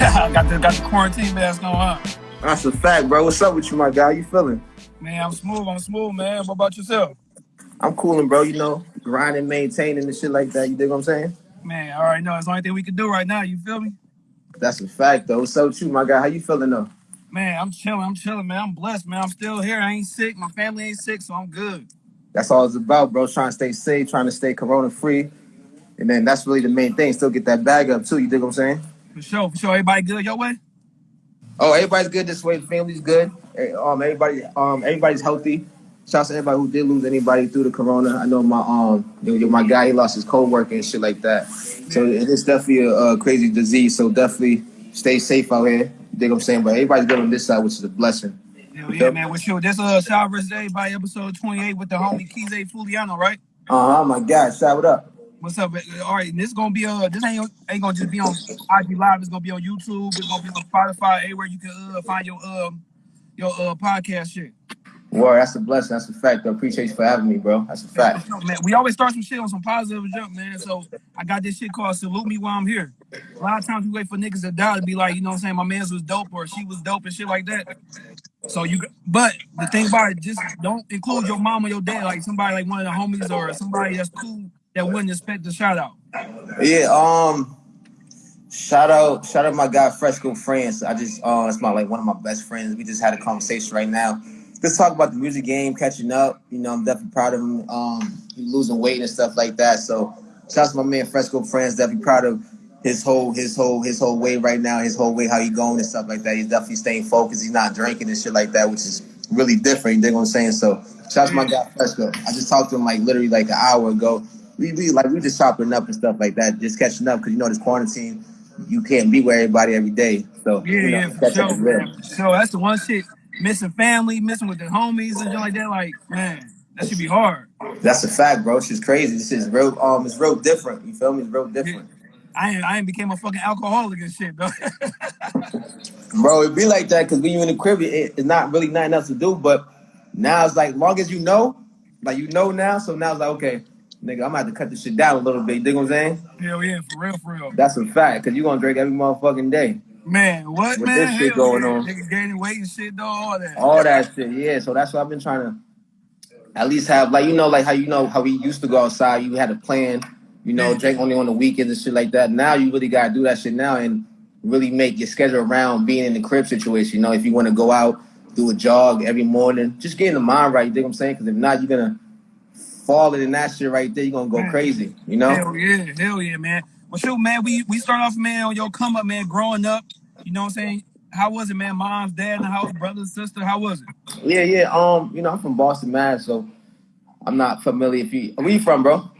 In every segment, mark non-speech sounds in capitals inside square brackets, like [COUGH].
I [LAUGHS] got the got the quarantine mask on, huh? That's a fact, bro. What's up with you, my guy? How you feeling? Man, I'm smooth. I'm smooth, man. What about yourself? I'm cooling, bro. You know, grinding, maintaining, and shit like that. You dig what I'm saying? Man, all right, no, it's the only thing we can do right now. You feel me? That's a fact, though. What's up with you, my guy? How you feeling, though? Man, I'm chilling. I'm chilling, man. I'm blessed, man. I'm still here. I ain't sick. My family ain't sick, so I'm good. That's all it's about, bro. Trying to stay safe, trying to stay corona free. And then that's really the main thing. Still get that bag up, too. You dig what I'm saying? For sure, for sure. Everybody good your way? Oh, everybody's good this way. Family's good. Eh, Um, everybody, um, everybody's healthy. Shouts to everybody who did lose anybody through the corona. I know my um, you know, my guy he lost his co-worker and shit like that. So it is definitely a, a crazy disease. So definitely stay safe out here. You dig what I'm saying? But everybody's good on this side, which is a blessing. Hell yeah, man. What's your this uh shout versus everybody episode 28 with the homie Kize Fuliano, right? Uh huh. My God, shout it up. What's up? All right, and this gonna be uh this ain't ain't gonna just be on IG Live. It's gonna be on YouTube. It's gonna be on Spotify. anywhere you can uh, find your um your uh podcast shit. Well, that's a blessing. That's a fact. I appreciate you for having me, bro. That's a fact. Man, we always start some shit on some positive jump, man. So I got this shit called Salute Me While I'm Here. A lot of times we wait for niggas to die to be like, you know what I'm saying, my man's was dope or she was dope and shit like that. So you, but the thing about it, just don't include your mom or your dad, like somebody like one of the homies or somebody that's cool that wouldn't expect a shout out. Yeah. Um. Shout out, shout out my guy Fresco France. I just, uh, it's my like one of my best friends. We just had a conversation right now. Let's talk about the music game, catching up. You know, I'm definitely proud of him. Um, losing weight and stuff like that. So, shout out to my man Fresco France. Definitely proud of his whole, his whole, his whole way right now. His whole way how he going and stuff like that. He's definitely staying focused. He's not drinking and shit like that, which is really different. You dig what I'm saying? So, shout out to my guy Fresco. I just talked to him like literally like an hour ago. We, we like we just chopping up and stuff like that, just catching up because you know this quarantine you can't be with everybody every day. So Yeah, you know, yeah, for sure. man, for. That's the one shit. Missing family, missing with the homies and shit like that. Like, man, that should be hard. That's a fact, bro. It's just crazy. This is real. Um, it's real different. You feel me? It's real different, I ain't, I ain't became a fucking alcoholic and shit, bro. [LAUGHS] bro. It be like that because when you in the crib, it, it's not really nothing else to do. But now it's like, long as you know, like you know now. So now it's like, okay, nigga, I'm about to cut this shit down a little bit. You dig what I'm saying? Hell yeah, for real, for real. That's a fact because you're gonna drink every motherfucking day. Man, what, With man? this shit Hell going yeah. on. Niggas gaining weight and shit, though, all that. all that shit. Yeah, so that's what I've been trying to at least have like you know like how you know how we used to go outside. You had a plan, you know, drink only on the weekends and shit like that. Now you really gotta do that shit now and really make your schedule around being in the crib situation. You know, if you want to go out, do a jog every morning, just get in the mind right. You dig what I'm saying? Because if not, you're gonna fall in that shit right there. You're gonna go crazy. You know? Hell yeah, hell yeah, man. Well, shoot, man, we we start off, man, on your come up, man, growing up. You know what I'm saying? How was it, man? Mom's, dad in the house, brother, sister. How was it? Yeah, yeah. Um, you know, I'm from Boston, Mass, so I'm not familiar. If you, where you from, bro?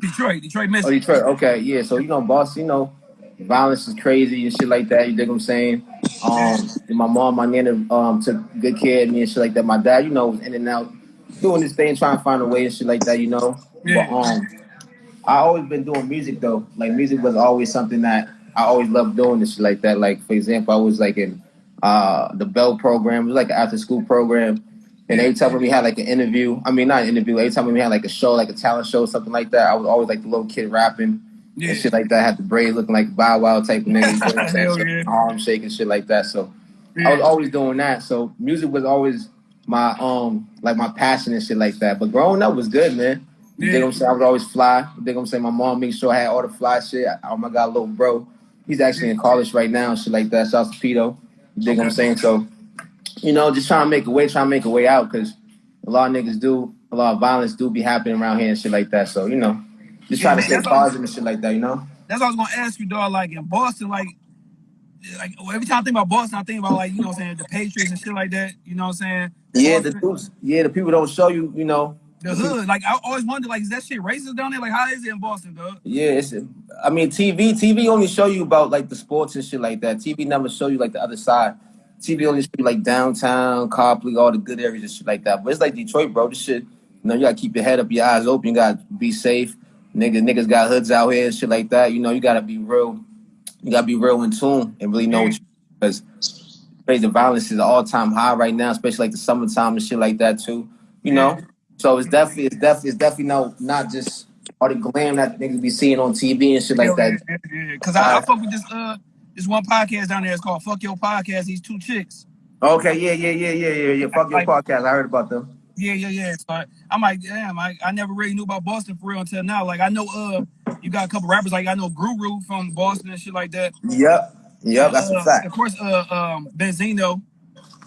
Detroit, Detroit, Michigan. Oh, Detroit. Okay, yeah. So you know, Boston. You know, violence is crazy and shit like that. You dig what I'm saying? Um, and my mom, my nana, um, took good care of me and shit like that. My dad, you know, was in and out doing this thing, trying to find a way and shit like that. You know, Yeah. but um, I always been doing music though. Like music was always something that I always loved doing and shit like that. Like for example, I was like in uh the Bell program. It was like an after school program. And every time we had like an interview, I mean not an interview, every time we had like a show, like a talent show, something like that, I was always like the little kid rapping Yeah. and shit like that. I had the braid looking like Bow Wow type of nigga, you [LAUGHS] know I'm saying? Hell So, yeah. arm shaking shit like that. So I was always doing that. So music was always my um like my passion and shit like that. But growing up was good, man. You dig what I'm saying? I was always fly. You dig what I'm saying? My mom made sure I had all the fly shit. Oh my god, little bro. He's actually in college right now and shit like that. Shouts to Pito. You dig what I'm saying? So, you know, just trying to make a way, trying to make a way out because a lot of niggas do, a lot of violence do be happening around here and shit like that. So, you know, just trying to Yeah, stay positive and shit like that, you know? That's what I was gonna ask you, dog. Like in Boston, like, like every time I think about Boston, I think about like you know what I'm saying the Patriots and shit like that. You know what I'm saying? Yeah, the Boston, dudes, yeah, the people don't show you, you know. the hood. Like I always wonder, like, is that shit racist down there? Like, how is it in Boston, dog? Yeah, it's. I mean, TV. TV only show you about like the sports and shit like that. TV never show you like the other side. TV only show you like downtown, Copley, all the good areas and shit like that. But it's like Detroit, bro. This shit, you know, you gotta keep your head up, your eyes open. You gotta be safe. Niggas, niggas got hoods out here and shit like that. You know, you gotta be real. You gotta be real in tune and really know what you because the violence is all time high right now, especially like the summertime and shit like that too. You know, so it's definitely, it's definitely, it's definitely no, not just all the glam that niggas be seeing on TV and shit like that. yeah, yeah, yeah. Cause I, I fuck with this uh This one podcast down there. It's called Fuck Your Podcast. These two chicks. Okay, yeah, yeah, yeah, yeah, yeah, yeah. Fuck your Like- podcast. I heard about them. Yeah, yeah, yeah. So I, I'm like, damn, I, I never really knew about Boston for real until now. Like I know uh you got a couple rappers like I know Guru from Boston and shit like that. Yep, yep, that's Uh, a fact. Of course, uh um Benzino,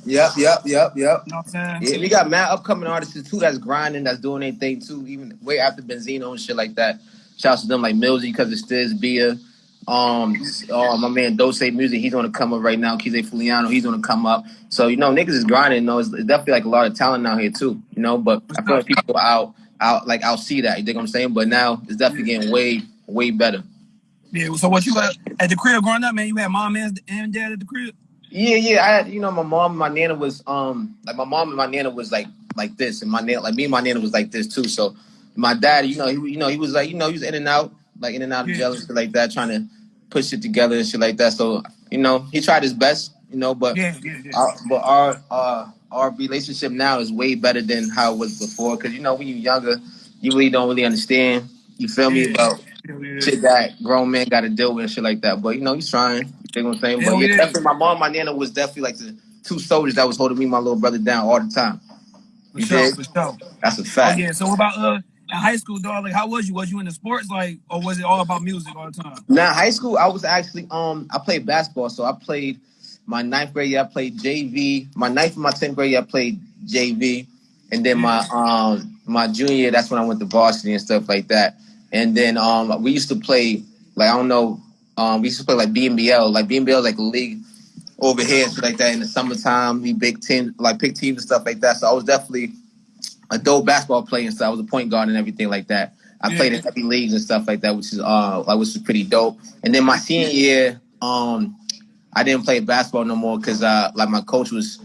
Yep, yep, yep, yep. you know what I'm saying? Yeah, we got mad upcoming artists too that's grinding, that's doing their thing too, even way after Benzino and shit like that. Shouts to them like Millsy because it's Stizz, Bia. Um, oh, my man Dose Music, he's gonna come up right now. Kize Fuliano, he's gonna come up. So you know, niggas is grinding. You know, it's, definitely like a lot of talent out here too. You know, but I feel like people out, out like I'll see that. You think what I'm saying? But now it's definitely getting way, way better. Yeah. So what you at, at the crib growing up, man? You had mom and, and dad at the crib. Yeah, yeah. I had, you know, my mom and my nana was um like my mom and my nana was like like this, and my nana like me and my nana was like this too. So my dad, you know, he you know he was like you know he was in and out, like in and out of jail and shit like that, trying to put shit together and shit like that. So you know he tried his best, you know, but Yeah, yeah, yeah. our, but our uh our relationship now is way better than how it was before. Cause you know when you're younger, you really don't really understand. You feel me about shit that grown men got to deal with and shit like that. But you know, he's trying. You know what I'm saying? But yeah, definitely, my mom, my nana was definitely like the two soldiers that was holding me, and my little brother down all the time. For sure, for sure. That's a fact. Oh fact. yeah. So what about uh in high school, dog? Like how was you? Was you into sports, like, or was it all about music all the time? Now, high school, I was actually um, I played basketball, so I played my ninth grade year. I played JV. My ninth and my tenth grade year, I played JV, and then my um my junior year, that's when I went to varsity and stuff like that. And then um, we used to play like I don't know, um, we used to play like BNBL, like BNBL, like a league over here, shit like that. In the summertime, we big team, like pick teams and stuff like that. So I was definitely a dope basketball player and stuff. I was a point guard and everything like that. I Yeah. played in heavy leagues and stuff like that, which is uh like which was pretty dope. And then my senior year, um, I didn't play basketball no more because uh like my coach was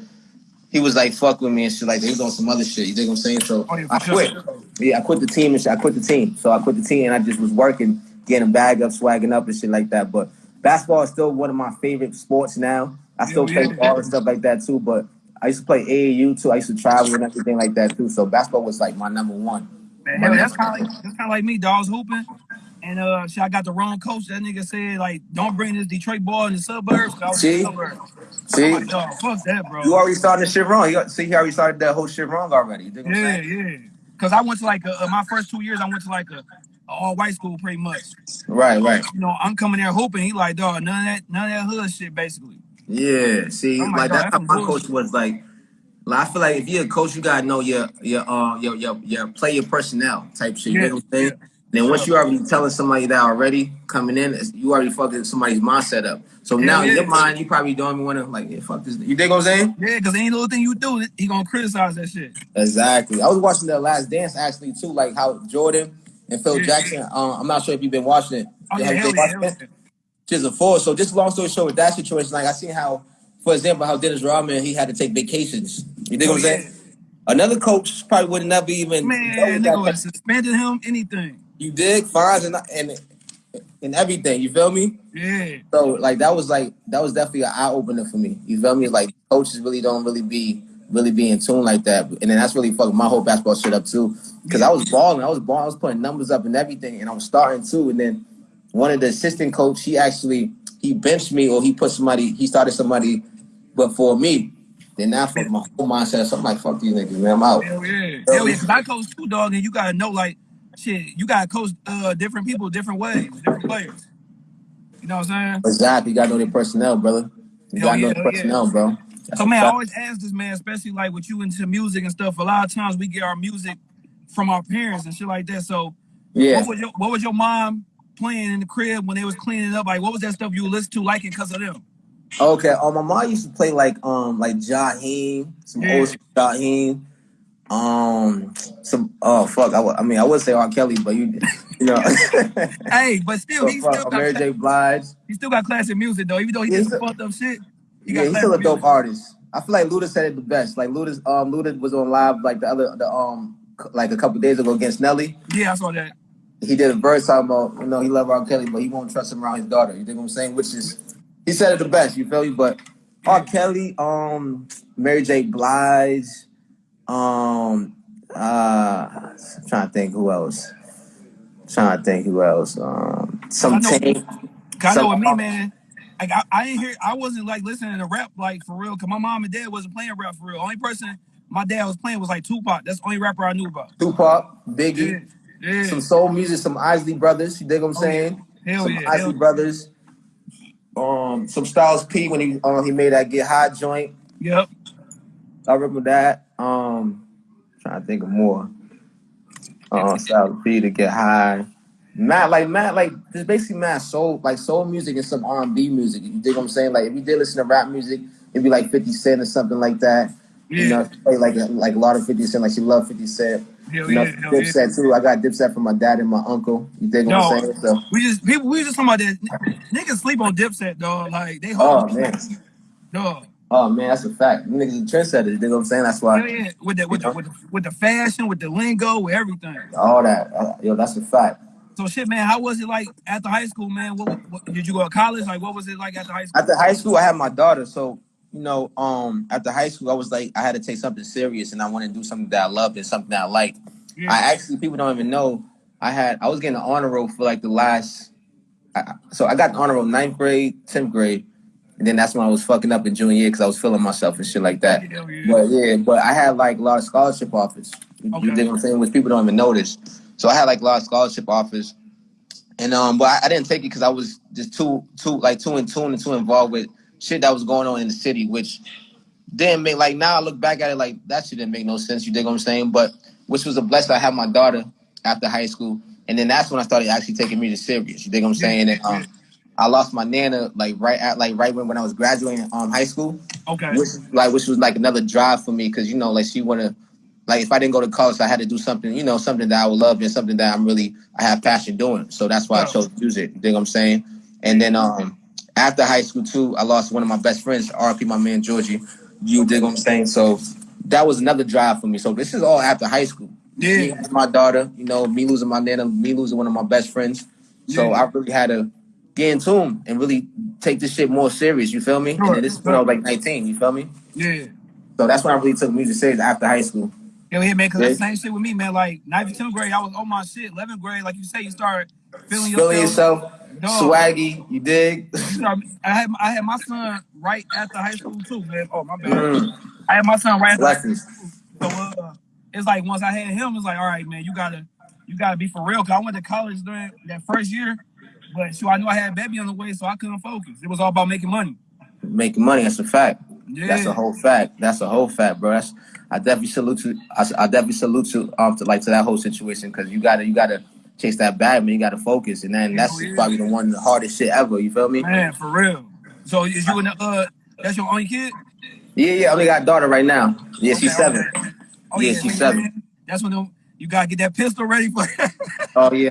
he was like fuck with me and shit like he was on some other shit. You think I'm saying? So Oh, yeah, I sure. quit. Yeah, I quit the team and shit. I quit the team. So I quit the team and I just was working, getting a bag up, swagging up and shit like that. But basketball is still one of my favorite sports now. I still Yeah, play ball and stuff like that too. But I used to play AAU too. I used to travel and everything like that too. So basketball was like my number one. Man, that's kind of like that's kind of like me. Dog I hooping, and uh, shit, I got the wrong coach. That nigga said like, don't bring this Detroit ball in the suburbs. I was See? suburbs. See, like, fuck that, bro. you already started the shit wrong. You, see, he already started that whole shit wrong already. You dig Yeah, yeah. Cause I went to like a, uh, my first two years, I went to like a, a all white school pretty much. Right, right. You know, I'm coming there hooping. He like, dog, none of that, none of that hood shit, basically. Yeah. See, Oh my like God, that's how that's my bullshit. coach was like. Like, I feel like if you're a coach, you gotta know your your uh your your, your player personnel type shit. You Yeah, know what I'm saying? Then once you already telling somebody that already coming in, it's- you already fucking somebody's mindset up. So now in yeah. your mind, you probably don't even want to like, yeah, fuck this. You dig what I'm saying? Yeah, cause any little thing you do, he gonna criticize that shit. Exactly. I was watching the Last Dance actually too, like how Jordan and Phil Yeah. Jackson. Uh, I'm not sure if you've been watching it. Oh yeah, Have you hell been yeah, watching hell it? yeah. Just a four. So just long story short, with that situation, like I seen how, for example, how Dennis Rodman he had to take vacations. You dig what I'm Oh, saying? Another coach probably would never even Man, nigga would suspended him, anything. you dig fines and and and everything. You feel me? Yeah. So like that was like that was definitely an eye opener for me. You feel me? Like coaches really don't really be really be in tune like that, and then that's really fucking my whole basketball shit up too. Because I was balling, I was balling, I was putting numbers up and everything, and I was starting too. And then one of the assistant coach, he actually he benched me or he put somebody, he started somebody, but for me. Then now for my whole mindset, so I'm like, fuck these niggas, man, I'm out. Hell yeah. Hell yeah. Cause I coach too, dog, and you gotta know like shit, you gotta coach uh different people different ways, different players. You know what I'm saying? Exactly, you gotta know their personnel, brother. You Hell gotta know yeah, their hell yeah. personnel, bro. That's So a man, I fact. always ask this man, especially like with you into music and stuff. A lot of times we get our music from our parents and shit like that. So yeah. what was your what was your mom playing in the crib when they was cleaning up? Like what was that stuff you listen to liking because of them? Okay, um, my mom used to play like um like Jaheim, some Yeah. old Jaheim, um, some oh fuck, I, I mean I would say R. Kelly, but you you know, [LAUGHS] Hey, but still he still got Mary J. Blige, he still got classic music though. Even though he Yeah, did he's some a- fucked up shit, he yeah, got he's still a dope music. artist. I feel like Luda said it the best. Like Luda's um Luda was on live like the other the um like a couple days ago against Nelly. Yeah, I saw that. He did a verse talking about you know he love R. Kelly, but he won't trust him around his daughter. You think what I'm saying? Which is he said it the best. You feel me? But R. Kelly, um, Mary J. Blige, um, uh, I'm trying to think who else. trying to think who else. Um, some I know- Tank. Cause I know with me, man, like I, I ain't hear I wasn't like listening to rap like for real because my mom and dad wasn't playing rap for real. Only person my dad was playing was like Tupac. That's the only rapper I knew about. Tupac, Biggie, Yeah, yeah. some soul music, some Isley Brothers. You dig what I'm Oh, yeah. saying? Some yeah, Isley Brothers. Um, some Styles P when he um he made that Get High joint. Yep. I remember that. Um, trying to think of more. Uh, Styles P to Get High. Matt, like Matt, like there's basically Matt soul, like soul music and some R and B music. You dig what I'm saying? Like if you did listen to rap music, it'd be like 50 Cent or something like that. You know, play like like a lot of 50 Cent, like she loved 50 Cent. Know, yeah, yeah. Dipset too. I got Dipset from my dad and my uncle. You dig what I'm saying? So, we just people we just talking about that niggas sleep on Dipset, dog. Like they oh hold man, dog. oh man, that's a fact. Niggas trendsetters. You dig what I'm saying? That's why Hell yeah, with the with the, with the with the fashion, with the lingo, with everything. all that. Uh, yo, that's a fact. So shit, man. How was it like after high school, man? What, what did you go to college? Like, what was it like after high school? After high school, I had my daughter. So, you know, um, after high school, I was like, I had to take something serious and I wanted to do something that I loved and something that I liked. Yeah. I actually, people don't even know, I had, I was getting an honor roll for like the last, I, so I got an honor roll ninth grade, 10th grade. And then that's when I was fucking up in junior year because I was feeling myself and shit like that. Hell yeah. But yeah, but I had like a lot of scholarship offers. You, you Okay. dig what I'm saying? Which people don't even notice. So I had like a lot of scholarship offers. And um, but I, I didn't take it because I was just too too like too in tune and too involved with shit that was going on in the city, which didn't make like now I look back at it like that shit didn't make no sense. You dig what I'm saying? But which was a blessing. I had my daughter after high school, and then that's when I started actually taking music serious. You dig what I'm saying? And um, I lost my nana like right at like right when, when I was graduating um high school Okay. which like which was like another drive for me because you know like she wanna like if I didn't go to college I had to do something you know something that I would love and something that I'm really I have passion doing so that's why I chose music you think I'm saying and then um after high school too I lost one of my best friends RP my man Georgie you dig what I'm saying so that was another drive for me so this is all after high school Yeah. Me my daughter you know me losing my nana me losing one of my best friends so Yeah. I really had to get in tune and really take this shit more serious you feel me and Sure. then this is when I was like 19 you feel me Yeah. so that's when I really took music serious after high school. Hell yeah, man. Cause Yeah. that's the same shit with me, man. Like ninth, tenth grade, I was on my shit. Eleventh grade, like you say, you start feeling yourself. Feeling yourself, Dog. swaggy, you dig? You I had I had my son right after high school too, man. Oh my bad. Mm, I had my son right after high school. So uh, it's like once I had him, it's like, all right, man, you gotta you gotta be for real. Cause I went to college during that first year, but so I knew I had baby on the way, so I couldn't focus. It was all about making money. Making money, that's a fact. Yeah. That's a whole fact. That's a whole fact, bro. That's I definitely salute to I, I definitely salute to um to like to that whole situation because you gotta you gotta chase that bag, man. You gotta focus, and then that's yeah. probably the one the hardest shit ever. You feel me? Man, for real. So is you and the uh that's your only kid? Yeah, yeah. I only got a daughter right now. Yeah, she's seven. okay. Oh Yeah, yeah, she's so seven. man, That's when the, you gotta get that pistol ready for. [LAUGHS] Oh yeah.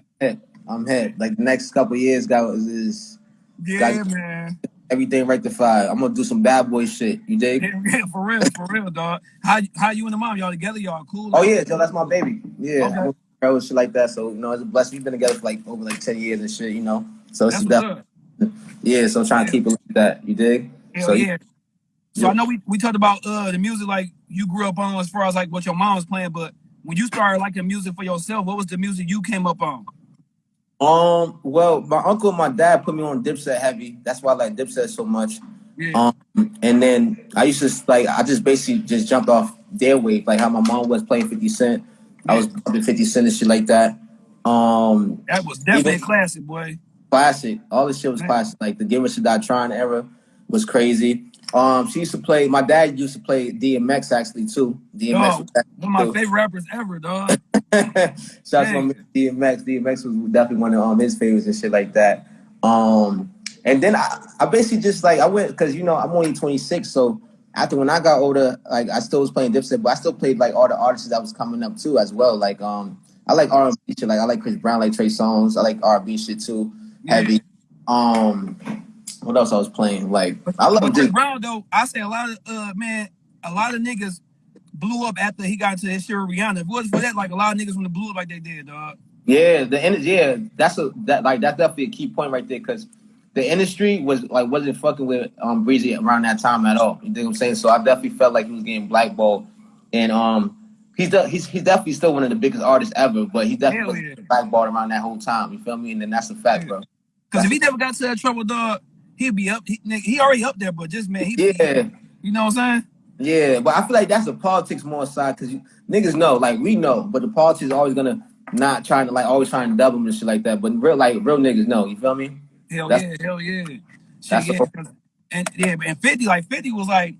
I'm hit. Like the next couple years, got is, is yeah, Got- man. everything rectified. I'm gonna do some bad boy shit. You dig? Yeah, [LAUGHS] yeah, for real, for real, dog. How how you and the mom y'all together? Y'all cool? Oh yeah, Joe, that's my baby. Yeah, Okay. Girl and shit like that. So you know, it's a blessing. We've been together for like over like ten years and shit. You know, so it's definitely yeah. So I'm trying to keep it like that. You dig? Hell so yeah. So Yeah. I know we, we talked about uh the music like you grew up on as far as like what your mom was playing, but when you started liking music for yourself, what was the music you came up on? Um. Well, my uncle and my dad put me on Dipset heavy. That's why I like Dipset so much. Yeah. Um. And then I used to like I just basically just jumped off their wave, like how my mom was playing Fifty Cent. I was bumping Fifty Cent and shit like that. Um. that was definitely even- classic, boy. classic. All this shit was Man. classic. Like the Get Rich or Die Tryin' era was crazy. Um, she used to play. My dad used to play DMX actually too. DMX. Was one of my too. favorite rappers ever, dog. [LAUGHS] Shout out to my Man. man DMX. DMX was definitely one of um, his favorites and shit like that. Um, and then I, I basically just like I went because you know I'm only 26, so after when I got older, like I still was playing Dipset, but I still played like all the artists that was coming up too as well. Like um, I like R&B shit. Like I like Chris Brown, like Trey Songz. I like R&B shit too, heavy. Um, what else I was playing? Like I love Chris. Brown though, I say a lot of uh man, a lot of niggas blew up after he got into his shit with Rihanna. If it wasn't for that, like a lot of niggas wouldn't blew up like they did, dog. Yeah, the end. Yeah, that's a that like that's definitely a key point right there because the industry was like wasn't fucking with um Breezy around that time at all. You think I'm saying? So I definitely felt like he was getting blackballed, and um he's de- he's he's definitely still one of the biggest artists ever, but he definitely Hell was yeah. blackballed around that whole time. You feel me? And then that's a fact, bro. Because if he never got to that trouble, dog, he'd be up. He, nigga, he already up there, but just man, he Yeah. you know what I'm saying? Yeah, but I feel like that's the politics more side because niggas know, like we know, but the politics is always gonna not trying to like always trying to double them and shit like that. But real like real niggas know, you feel me? Hell That's- yeah, hell yeah. Shit, that's yeah, and yeah, and 50, like 50 was like,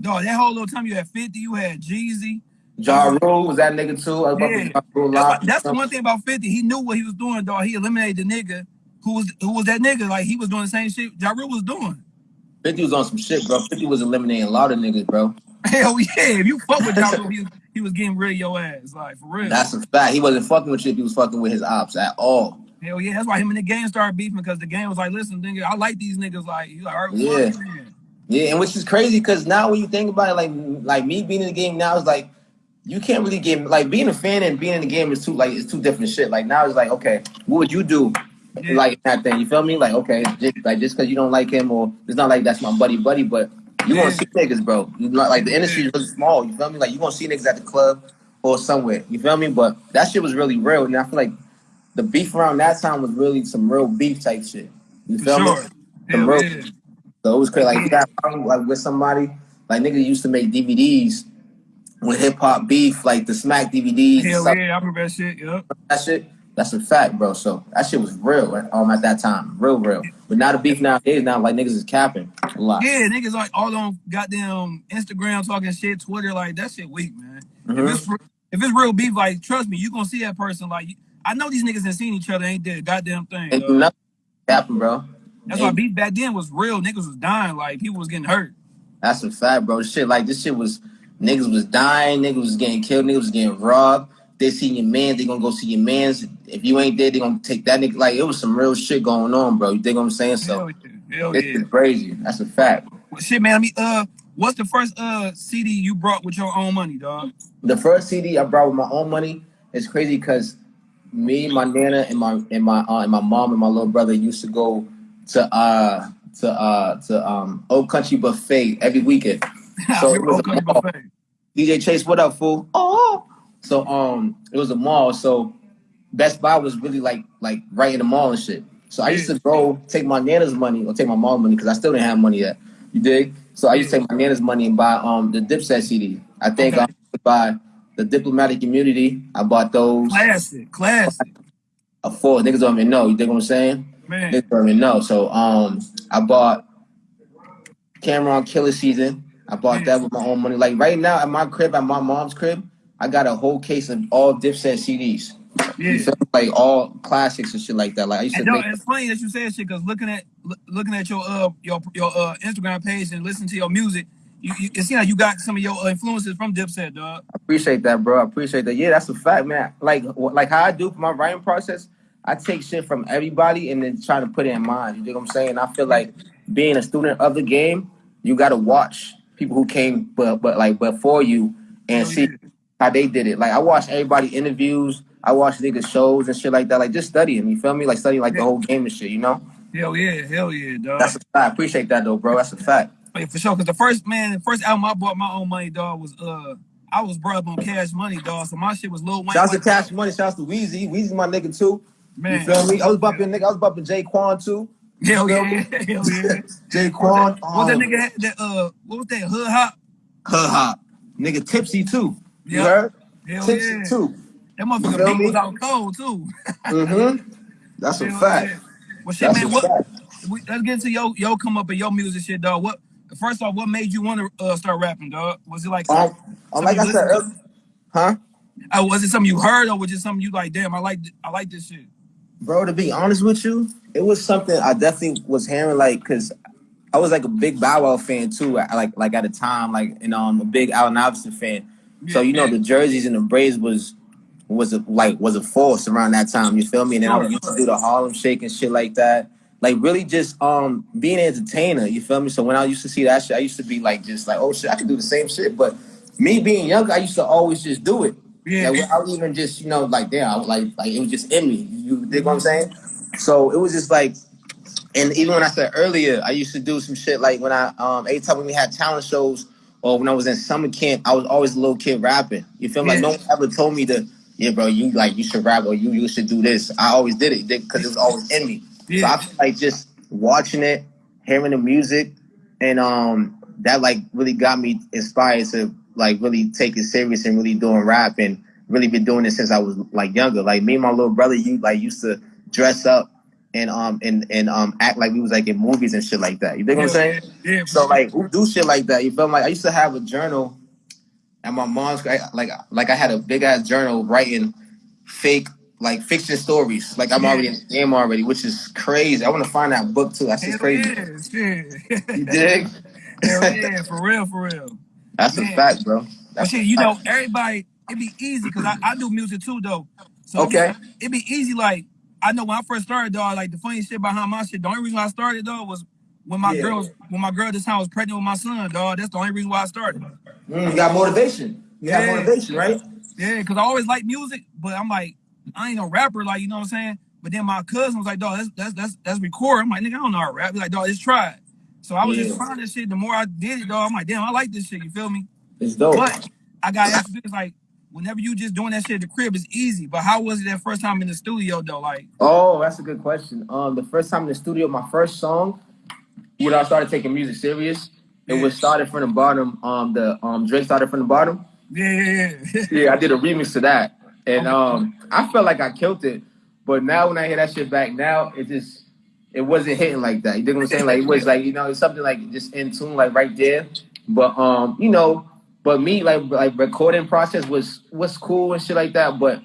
dog, that whole little time you had 50, you had Jeezy. Ja Rule was that nigga too. I was Yeah. Ja Rule That's, live. that's the one thing about 50. He knew what he was doing, dog. He eliminated the nigga who was who was that nigga. Like he was doing the same shit Ja Rule was doing. 50 was on some shit, bro. 50 was eliminating a lot of niggas, bro. [LAUGHS] Hell yeah. If you fuck with Ja Rule, he was, he was getting rid of your ass. Like for real. That's a fact. He wasn't fucking with shit. He was fucking with his ops at all. Hell yeah. That's why him and the game started beefing because the game was like, listen, nigga, I like these niggas. Like, he's like, all right, Yeah. man. Yeah, and which is crazy because now when you think about it, like like me being in the game now is like you can't really get like being a fan and being in the game is two like it's two different shit. Like now it's like okay, what would you do? Yeah. Like that thing, you feel me? Like okay, just, like just because you don't like him or it's not like that's my buddy, buddy, but you Yeah. gonna see niggas, bro. You not like the industry is really small. You feel me? Like you gonna see niggas at the club or somewhere. You feel me? But that shit was really real, and I feel like the beef around that time was really some real beef type shit. You For feel sure. me? Hell real- So it was crazy. Like, you got like with somebody, like niggas used to make DVDs with hip hop beef, like the Smack DVDs, Hell yeah. I remember that shit. Yep. that shit. That's a fact, bro. So that shit was real um at that time, real, real. But now the beef now. nowadays, now like niggas is capping a lot. Yeah, niggas like all on goddamn Instagram talking shit, Twitter, like that shit weak, man. Mhm. If it's if it's real beef, like trust me, you gonna see that person. Like I know these niggas ain't seen each other, ain't did a goddamn thing. Ain't nothing happened, bro. That's why beef back then was real. Niggas was dying, like people was getting hurt. That's a fact, bro. Shit, like this shit was niggas was dying, niggas was getting killed, niggas was getting robbed. They see your man, they gonna go see your man's. If you ain't there, they gonna take that nigga. Like it was some real shit going on, bro. You think what I'm saying? So Hell yeah, hell this yeah. is crazy. That's a fact. Well, shit, man. I mean, uh, what's the first uh CD you brought with your own money, dog? The first CD I brought with my own money is crazy because me, my nana, and my and my uh, and my mom and my little brother used to go to uh to uh to um Old Country Buffet every weekend. [LAUGHS] So it was a Country mall. Buffet. DJ Chase, what up, fool? Oh, so um, it was a mall. So Best Buy was really like like right in the mall and shit. So I used to go take my nana's money or take my mom's money because I still didn't have money yet. You dig? So I used to take my nana's money and buy um the Dipset CD. I think Okay. I would buy the Diplomatic Immunity. I bought those. Classic, classic, A four niggas don't even know. You think what I'm saying? man. Niggas don't even know. So um, I bought Cam'ron Killa Season. I bought that with my own money. Like right now at my crib, at my mom's crib, I got a whole case of all Dipset CDs. Yeah. Like all classics and shit like that. Like I used And make. it's funny that you said shit because looking at loo- looking at your uh your your uh Instagram page and listening to your music, you, you it seems like you got some of your uh, influences from Dipset, dog. I appreciate that, bro. I appreciate that. Yeah, that's a fact, man. Like like how I do for my writing process, I take shit from everybody and then try to put it in mine. You dig what I'm saying? I feel like being a student of the game, you gotta watch people who came but but like before you and Oh, see yeah. how they did it. Like I watch everybody interviews, I watch niggas shows and shit like that. Like just studying, you feel me? Like studying like the whole game and shit, you know? Hell yeah, hell yeah, dog. That's a fact. I appreciate that though, bro. That's a fact. Yeah, for sure. Cause the first man, the first album I bought my own money, dog, was uh I was brought up on Cash Money, dog. So my shit was Lil Wayne. Shouts to Cash Money, shouts to Weezy. Weezy my nigga too. man. You feel me? I was bumping nigga, I was bumping J-Kwon too. [LAUGHS] Hell yeah, hell [LAUGHS] yeah. Jay What Quan. that, what that um, nigga had that uh what was that hood hop? Hood hop. Nigga tipsy too. You Yep. heard? Hell tipsy yeah. too. That motherfucker beat me? was out cold too. Mm-hmm. That's a Hell fact. yeah. Well shit, That's man, what fact. we, let's get into your your come up and your music shit, dog. What first off, what made you want to uh, start rapping, dog? Was it like Um, um, something like I said earlier, huh? Uh, was it something you heard or was it something you like, damn, I like I like this shit? Bro, to be honest with you, it was something I definitely was hearing like cause I was like a big Bow Wow fan too, at- like like at the time, like and um a big Allen Iverson fan. So you know the jerseys and the braids was was a, like was a force around that time. You feel me? And then I used to do the Harlem Shake and shit like that. Like really just um being an entertainer. You feel me? So when I used to see that shit, I used to be like just like oh shit, I can do the same shit. But me being young, I used to always just do it. Yeah. Like, without even just you know like damn, I was like like it was just in me. You dig what I'm saying? So it was just like. And even when I said earlier, I used to do some shit like when I um every time when we had talent shows or when I was in summer camp, I was always a little kid rapping. You feel me? Like no one ever told me to, yeah, bro, you like you should rap or you you should do this. I always did it because it was always in me. So I feel like just watching it hearing the music, and um, that like really got me inspired to like really take it serious and really doing rap and really been doing it since I was like younger. Like me and my little brother, you like used to dress up and um and and um act like we was like in movies and shit like that. You think what I'm saying? Yeah. So like who do shit like that? You feel me? like I used to have a journal at my mom's I- like like I had a big ass journal writing fake like fiction stories. Like I'm Yeah. already in the game already, which is crazy. I want to find that book too. That's just crazy. yeah. You dig? [LAUGHS] Hell yeah, for real, for real. That's a fact, bro. But That's shit, you know, everybody, it'd be easy because I, I do music too, though. So Okay. it'd be easy. Like I know when I first started, dog. Like the funny shit behind my shit. The only reason I started, though was when my Yeah. girl when my girl this time was pregnant with my son, dog. That's the only reason why I started. Mm, you got motivation. You got motivation, right? Yeah, because I always like music, but I'm like, I ain't no rapper, like you know what I'm saying. But then my cousin was like, dog, that's that's that's, that's record. I'm like, nigga, I don't know how to rap. He's like, dog, just try it. So I was Yeah. just trying this shit. The more I did it, dog, I'm like, damn, I like this shit. You feel me? It's dope. But I got to ask you this, like, whenever you just doing that shit at the crib, it's easy. But how was it that first time in the studio though? Like, Oh, that's a good question. Um, the first time in the studio, my first song, when I started taking music serious, it was started from the bottom. Um, the um Drake started from the bottom. yeah, yeah, yeah. [LAUGHS] Yeah, I did a remix to that, and um, I felt like I killed it. But now when I hear that shit back, now it just it wasn't hitting like that. You dig what I'm saying? Like it was [LAUGHS] like you know it's something like just in tune, like right there. But um, you know, but me like like recording process was was cool and shit like that. But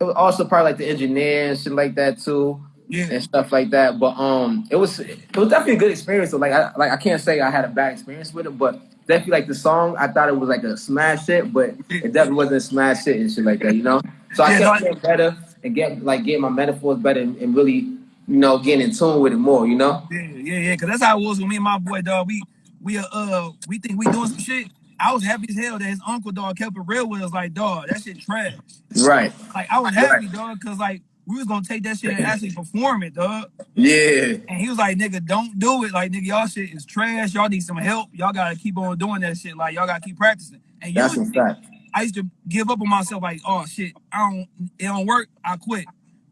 it was also probably like the engineer and shit like that too yeah. and stuff like that. But um, it was it was definitely a good experience. So like I like I can't say I had a bad experience with it, but definitely like the song, I thought it was like a smash hit, but it definitely wasn't a smash hit and shit like that, you know. So I kept getting better and get like getting my metaphors better and, and really you know getting in tune with it more, you know. Yeah, yeah, yeah. Cause that's how it was with me and my boy, dog. We we uh, uh we think we doing some shit. I was happy as hell that his uncle dog kept it real with us. Like, dog, that shit trash. Right. Like, I was happy, dog, cause like we was gonna take that shit and [LAUGHS] actually perform it, dog. Yeah. And he was like, nigga, don't do it. Like, nigga, y'all shit is trash. Y'all need some help. Y'all gotta keep on doing that shit. Like, y'all gotta keep practicing. And That's a fact. I used to give up on myself. Like, oh shit, I don't, it don't work. I quit.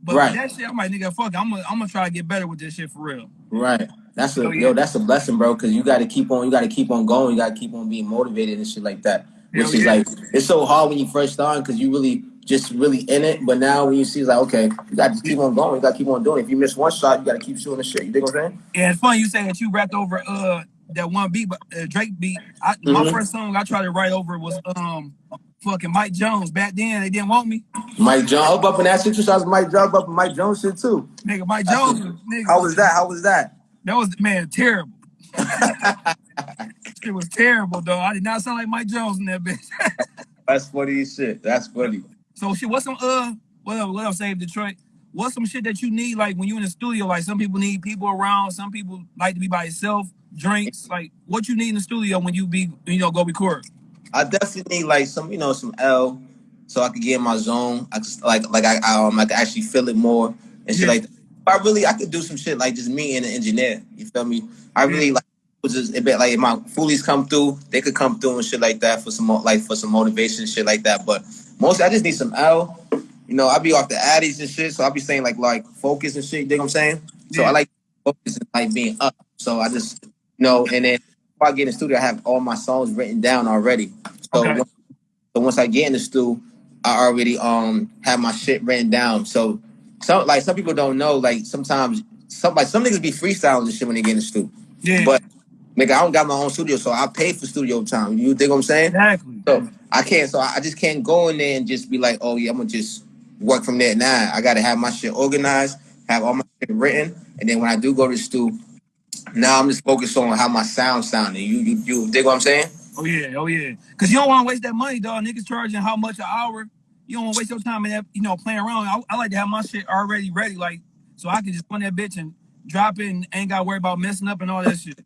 But Right. that shit, I'm like, nigga, fuck. I'm gonna, I'm gonna try to get better with this shit for real. Right. That's a Oh, yeah. yo, that's a blessing, bro, because you gotta keep on you gotta keep on going, you gotta keep on being motivated and shit like that. Which Hell is yeah. like it's so hard when you first start because you really just really in it. But now when you see it's like, okay, you gotta keep on going, you gotta keep on doing. it. If you miss one shot, you gotta keep shooting the shit. You dig what I'm saying? Yeah, it's funny you say that you rapped over uh that one beat, but uh, Drake beat. I, My Mhm. first song I tried to write over was um fucking Mike Jones. Back then they didn't want me. Mike Jones up up in that situation, I was Mike Jones up in Mike Jones shit too. Nigga, Mike Jones, nigga, How was that? How was that? That was man terrible. [LAUGHS] it was terrible, though. I did not sound like Mike Jones in that bitch. [LAUGHS] That's funny shit. That's funny. So shit, what's some uh what else, what else save Detroit? What's some shit that you need like when you in the studio? Like some people need people around, some people like to be by yourself, drinks, like what you need in the studio when you be you know go record. I definitely need like some, you know, some L, so I could get in my zone. I just like like I, I um I could actually feel it more and shit Yeah. like that. I really I could do some shit like just me and an engineer. You feel me? I really like was just a bit like if my foolies come through, they could come through and shit like that for some like for some motivation shit like that. But mostly I just need some L. You know, I be off the addies and shit, so I be saying like like focus and shit. You dig what I'm saying? So Yeah. I like focus and like being up. So I just you know, and then before I get in the studio, I have all my songs written down already. So Okay. once, so once I get in the studio, I already um have my shit written down. So some like some people don't know, like sometimes some like some niggas be freestyling and shit when they get in the studio. Yeah, But nigga, I don't got my own studio, so I pay for studio time. You dig what I'm saying? exactly. So I can't. So I just can't go in there and just be like, oh yeah, I'm gonna just work from there. Nah, I gotta have my shit organized, have all my shit written, and then when I do go to the studio, now I'm just focused on how my sound sounding. You you you dig what I'm saying? Oh yeah, oh yeah. Cause you don't want to waste that money, dog. Niggas charging how much an hour. You don't want to waste your time in that, you know, playing around. I, I like to have my shit already ready, like so I can just run that bitch and drop it and ain't got to worry about messing up and all that shit.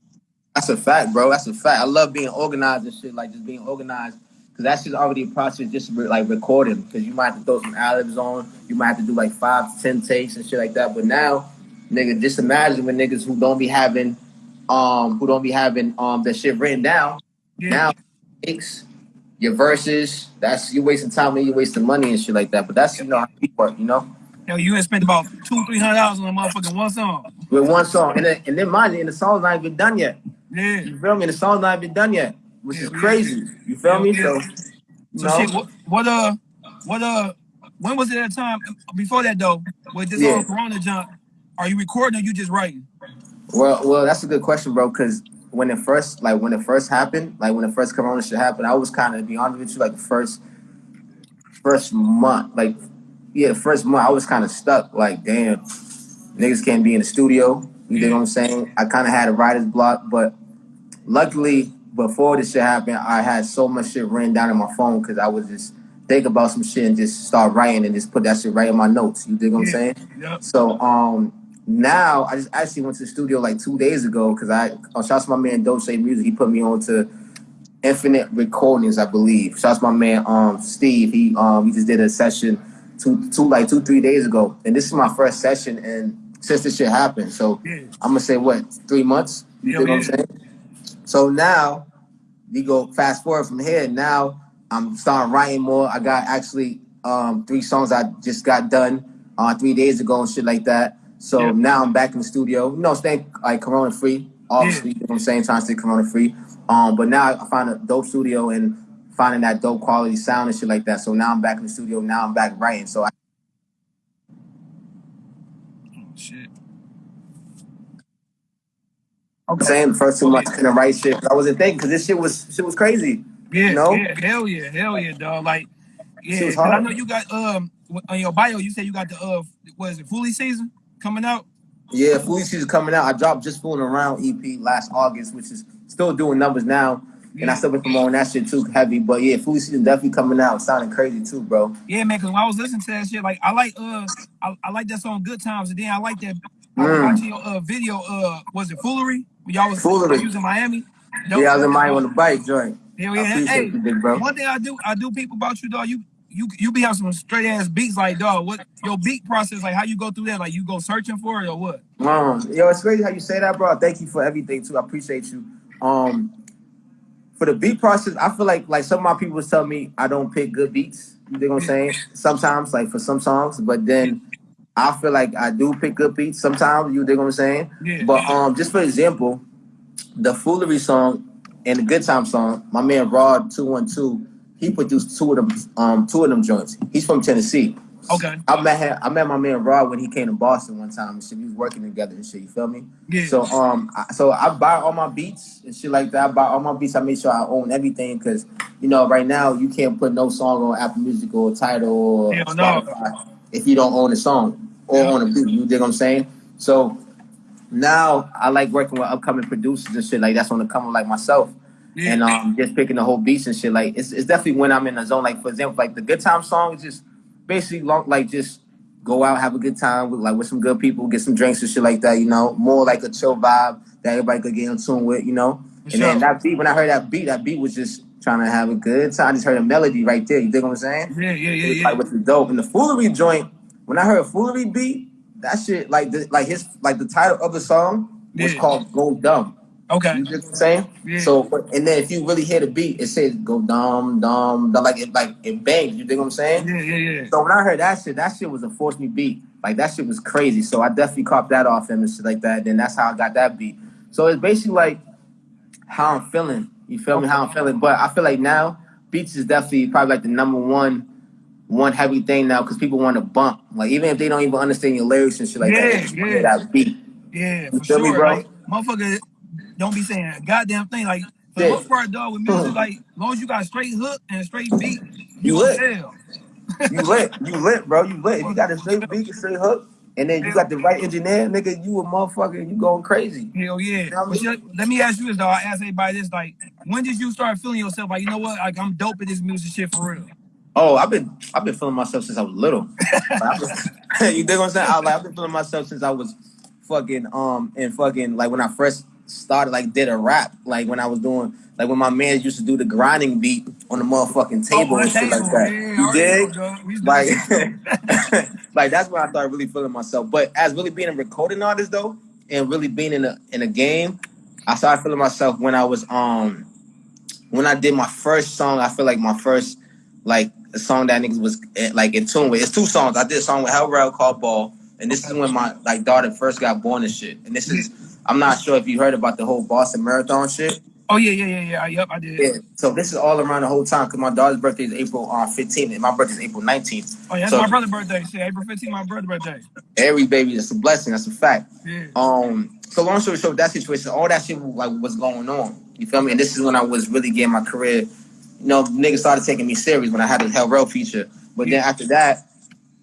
That's a fact, bro. That's a fact. I love being organized and shit, like just being organized. Cause that's just already a process, just re- like recording. Cause you might have to throw some ad-libs on. You might have to do like five to ten takes and shit like that. But now, nigga, just imagine when niggas who don't be having, um, who don't be having um that shit written down. Yeah, Now, takes your verses. That's you wasting time and you wasting money and shit like that. But that's you know how we work, you know. Yo, you had spent about two, three hundred dollars on a motherfucking one song. with one song, and then and then mind you, and the song's not even done yet. Yeah. You feel me? The song's not even done yet, which is crazy. You feel me? So, So know, shit, what, what uh, what uh, when was it at time before that though? With this Yeah. whole Corona jump, are you recording or you just writing? well, well, that's a good question, bro. Because when it first, like when it first happened, like when the first Corona shit happened, I was kind of, to be honest with you, like the first, first month, like yeah, first month, I was kind of stuck. Like, damn, niggas can't be in the studio. You know what I'm saying? I kind of had a writer's block, but luckily, before this shit happened, I had so much shit written down in my phone because I was just think about some shit and just start writing and just put that shit right in my notes. You dig what I'm Yeah. saying? Yep. So um now I just actually went to the studio like two days ago because I oh, shouts to my man Dolce Music. He put me on to Infinite Recordings, I believe. Shouts to my man um Steve. He um he just did a session two two like two three days ago, and this is my first session and since this shit happened. So Yeah. I'm gonna say what three months. You Hell dig what I'm saying? So now we go fast forward from here. Now I'm starting writing more. I got actually um three songs I just got done uh three days ago and shit like that. So Yeah. now I'm back in the studio. You know, staying like corona free. Obviously, you know I'm saying, trying to stay corona free. Um, but now I find a dope studio and finding that dope quality sound and shit like that. So now I'm back in the studio. Now I'm back writing. So I Oh, shit. Saying the first two months I yeah. couldn't write shit. I wasn't thinking because this shit was shit was crazy. Yeah, You know? yeah, hell yeah, hell yeah, dog. Like, yeah, I know you got um on your bio. You said you got the uh, what is it, Fully season coming out? Yeah, Fooey season coming out. I dropped just fooling around EP last August, which is still doing numbers now. And I still been promoting that shit too heavy. But yeah, Fooey season definitely coming out. Sounding crazy too, bro. yeah, man. Cause when I was listening to that shit, like I like uh, I, I like that song Good Times, and then I like that. I was Mm. watching your uh video. Uh, was it Foolery? When y'all was Foolery. using Miami. Dope Yeah, I was in Miami on the bike joint. I yeah. Hey, you, big bro. one thing I do, I do people about you, dog. You you you be having some straight ass beats, like dog. What your beat process, like how you go through that? Like you go searching for it or what? Um, yo, it's crazy how you say that, bro. Thank you for everything too. I appreciate you. Um, for the beat process, I feel like like some of my people tell me I don't pick good beats. You dig what I'm saying? Sometimes, like for some songs, but then I feel like I do pick good beats sometimes. You dig what I'm saying? Yeah. But um, just for example, the foolery song and the good time song, my man Rod two one two, he produced two of them um two of them joints. He's from Tennessee. Okay. I met him, I met my man Rod when he came to Boston one time and shit. We was working together and shit. You feel me? Yeah. So um, I, so I buy all my beats and shit like that. I buy all my beats. I make sure I own everything because you know right now you can't put no song on Apple Music or Tidal or Hell no. If you don't own the song or Yeah. own a beat. You dig what I'm saying? So now I like working with upcoming producers and shit like that's on the come like myself. Yeah. And um, just picking the whole beats and shit. Like it's, it's definitely when I'm in the zone. Like for example, like the good time song is just basically long, like just go out, have a good time with like with some good people, get some drinks and shit like that. You know, more like a chill vibe that everybody could get in tune with. You know, For and then that beat when I heard that beat, that beat was just trying to have a good time. I just heard a melody right there. You dig what I'm saying? Yeah, yeah, It yeah, was yeah. like with the dope and the foolery joint. When I heard a foolery beat, that shit like the like his like the title of the song was Yeah. called "Go Dumb." Okay. You get what I'm saying? Yeah. So, and then if you really hear the beat, it says "Go Dumb, Dumb," dumb like it like it bangs. You dig what I'm saying? Yeah, yeah, yeah. So when I heard that shit, that shit was a force me beat. Like that shit was crazy. So I definitely copped that off him and shit like that. Then that's how I got that beat. So it's basically like how I'm feeling. You feel me? How I'm feeling. But I feel like now beats is definitely probably like the number one one heavy thing now because people want to bump. Like even if they don't even understand your lyrics and shit like that, Yeah, just yeah. that beat. Yeah, You for feel me, sure. bro? Like motherfucker don't be saying a goddamn thing. Like for the Yeah. most part, dog, with music, [LAUGHS] like as long as you got a straight hook and a straight beat, you, You lit. You lit. You lit, bro. You lit. If you got a straight beat, a straight hook, and then you got the right engineer, nigga, you a motherfucker and you going crazy. Hell yeah. You know I mean? let me ask you this, though. I ask everybody this, like, when did you start feeling yourself like, you know what, like I'm dope at this music shit for real? Oh, I've been I've been feeling myself since I was little. Like, I've been- [LAUGHS] [LAUGHS] you dig what I'm saying? I, like, I've been feeling myself since I was fucking um and fucking like when I first started like did a rap like when I was doing like when my man used to do the grinding beat on the motherfucking table Oh, and shit like that. I you dig? know, dog. We used to do Like, that shit [LAUGHS] too. like that's when I started really feeling myself. But as really being a recording artist though, and really being in a in a game, I started feeling myself when I was um when I did my first song. I feel like my first like a song that niggas was eh, like in tune with. It's two songs. I did a song with Hell Rel called Ball, and this is when my like daughter first got born and shit. And this is I'm not sure if you heard about the whole Boston Marathon shit. Oh yeah, yeah, yeah, yeah. Yep, I did. Yeah. So this is all around the whole time because my daughter's birthday is April uh, 15th and my birthday is April 19th. Oh yeah, that's So- my brother's birthday. Shit, April 15th, my brother's birthday. Every baby, that's a blessing. That's a fact. Yeah. Um, so long story short, that situation, all that shit like was going on. You feel me? And this is when I was really getting my career. You know, niggas started taking me serious when I had the Hell Rell feature. But then after that,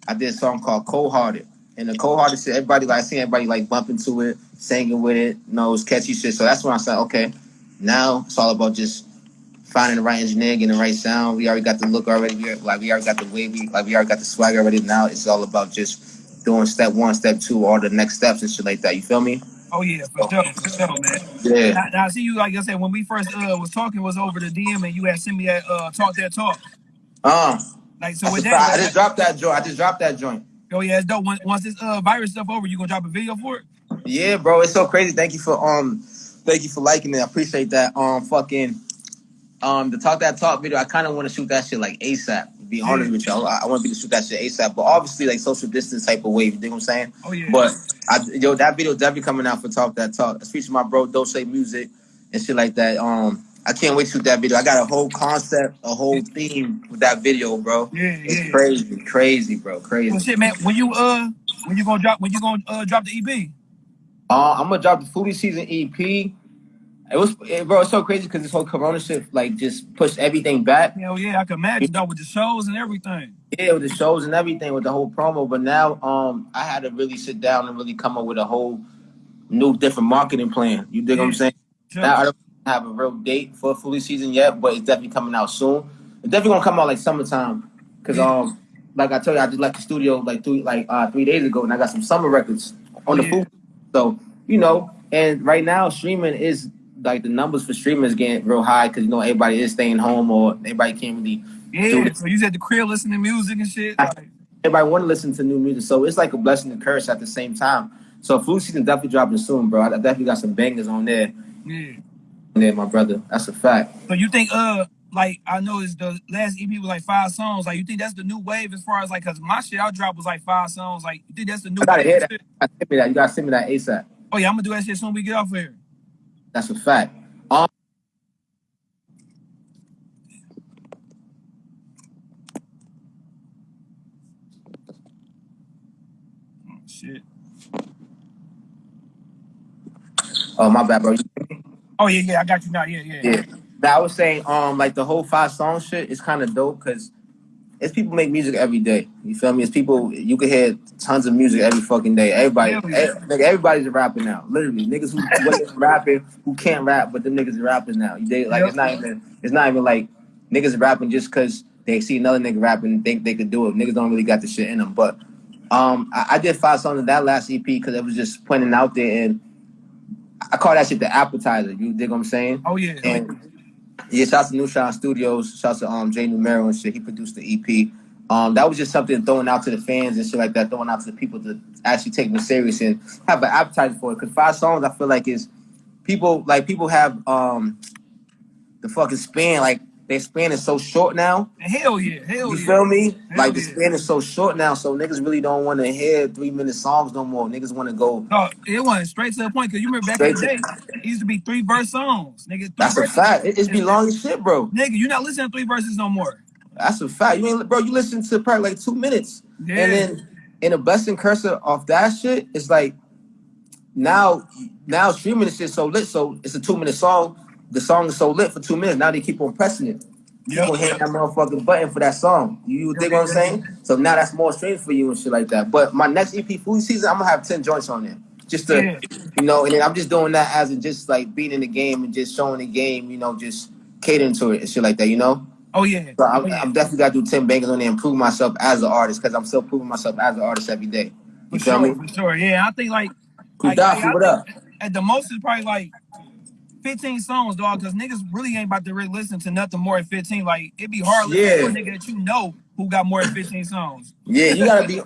I did a song called Cold Hearted. And the Cold Hearted shit, everybody like I seen everybody like bumping to it, singing with it, you know, it catchy shit. So that's when I said, okay, now it's all about just finding the right engineer, getting the right sound. We already got the look already. We, like we already got the wavy, like we already got the swag already. Now it's all about just doing step one, step two, all the next steps and shit like that. You feel me? Oh yeah, for sure, for sure, man. Yeah. Now, now I see you like I said when we first uh was talking was over the DM and you had sent me that uh talk that talk. Um, Like so with fact. I just dropped that joint. I just dropped that joint. Oh yeah, it's dope. Once, once this uh virus stuff over, you gonna drop a video for it? Yeah, bro, it's so crazy. Thank you for um, thank you for liking it. I appreciate that. Um, fucking, um, the talk that talk video. I kind of want to shoot that shit like ASAP. To be honest with y'all, I, I want to be to shoot that shit ASAP. But obviously, like social distance type of wave. You know what I'm saying? Oh yeah. But I, yo, that video definitely coming out for talk that talk. It's featuring my bro Dose Music and shit like that. Um, I can't wait to shoot that video. I got a whole concept, a whole theme with that video, bro. yeah, It's yeah. crazy, crazy, bro, crazy. Well, shit, man. When you uh, when you gonna drop? When you gonna uh drop the EP? Uh, I'm gonna drop the Foodie Season EP. It was, it, bro, it's so crazy because this whole Corona shit like just pushed everything back. Hell yeah, I can imagine though with the shows and everything. Yeah, with the shows and everything, with the whole promo. But now, um, I had to really sit down and really come up with a whole new, different marketing plan. You dig what I'm saying? Sure. Now I don't have a real date for fully Season yet, but it's definitely coming out soon. It's definitely gonna come out like summertime. Cause um, like I told you, I just left the studio like three, like uh, three days ago, and I got some summer records on the Yeah. food. So you know, and right now streaming is like the numbers for streaming is getting real high because you know everybody is staying home or everybody can't really Yeah. So you at the crib listening to music and shit. Like, everybody want to listen to new music. So it's like a blessing and curse at the same time. So food season definitely dropping soon, bro. I definitely got some bangers on there. yeah. There, my brother. That's a fact. So you think uh like I know it's the last EP was like five songs. Like you think that's the new wave as far as like cause my shit I dropped was like five songs. Like you think that's the new I gotta wave? hear that. gotta send me that. You gotta send me that ASAP. Oh yeah, I'm gonna do that shit soon we get off here. That's a fact. Um, Oh, shit. oh my bad, bro. Oh yeah, yeah, I got you now. Yeah, yeah. Yeah. Now I was saying, um, like the whole five song shit is kind of dope because it's people make music every day. You feel me? It's people you can hear tons of music every fucking day. Everybody, like everybody's a rapper now. Literally, niggas who [LAUGHS] rapping who can't rap, but them niggas are rapping now. You dig? Like it's not even it's not even like niggas rapping just because they see another nigga rapping and think they could do it. Niggas don't really got the shit in them. But um, I, I did five songs in that last EP because it was just pointing out there and. I call that shit the appetizer. You dig what I'm saying? Oh yeah. And yeah, shouts to New Shine Studios, shouts to um Jay Numero and shit. He produced the EP. Um, that was just something throwing out to the fans and shit like that, throwing out to the people to actually take me serious and have an appetite for it. Cause five songs, I feel like is people like people have um the fucking span like their span is so short now. Hell yeah. Hell You yeah. feel me? Hell Like the yeah. span is so short now, so niggas really don't want to hear three minute songs no more. Niggas want to go. No, it went straight to the point because you remember back in the day, it used to be three verse songs. Nigga, three That's a fact. It, it's be long as shit, bro. Nigga, you not listening to three verses no more. That's a fact. You ain't, bro. You listen to probably like two minutes, Yeah. and then in a blessing cursor off that shit, it's like now, now streaming this shit so lit. So it's a two minute song. The song is so lit for two minutes. Now they keep on pressing it. Keep on hitting that motherfucking button for that song. You dig what I'm saying? So now that's more streams for you and shit like that. But my next EP, Food Season, I'm gonna have ten joints on there. Just to, Yeah. you know, and then I'm just doing that as in just like being in the game and just showing the game, you know, just catering to it and shit like that, you know. Oh yeah. So I'm, oh, yeah. I'm definitely got to do 10 bangers on there and prove myself as an artist because I'm still proving myself as an artist every day. You For feel sure, me? for sure. Yeah, I think like, like, Kudafi, what up? At the most, it's probably like 15 songs, dog, because niggas really ain't about to really listen to nothing more than 15. Like, it'd be hard listening to a nigga that you know who got more than 15 songs. Yeah, you gotta be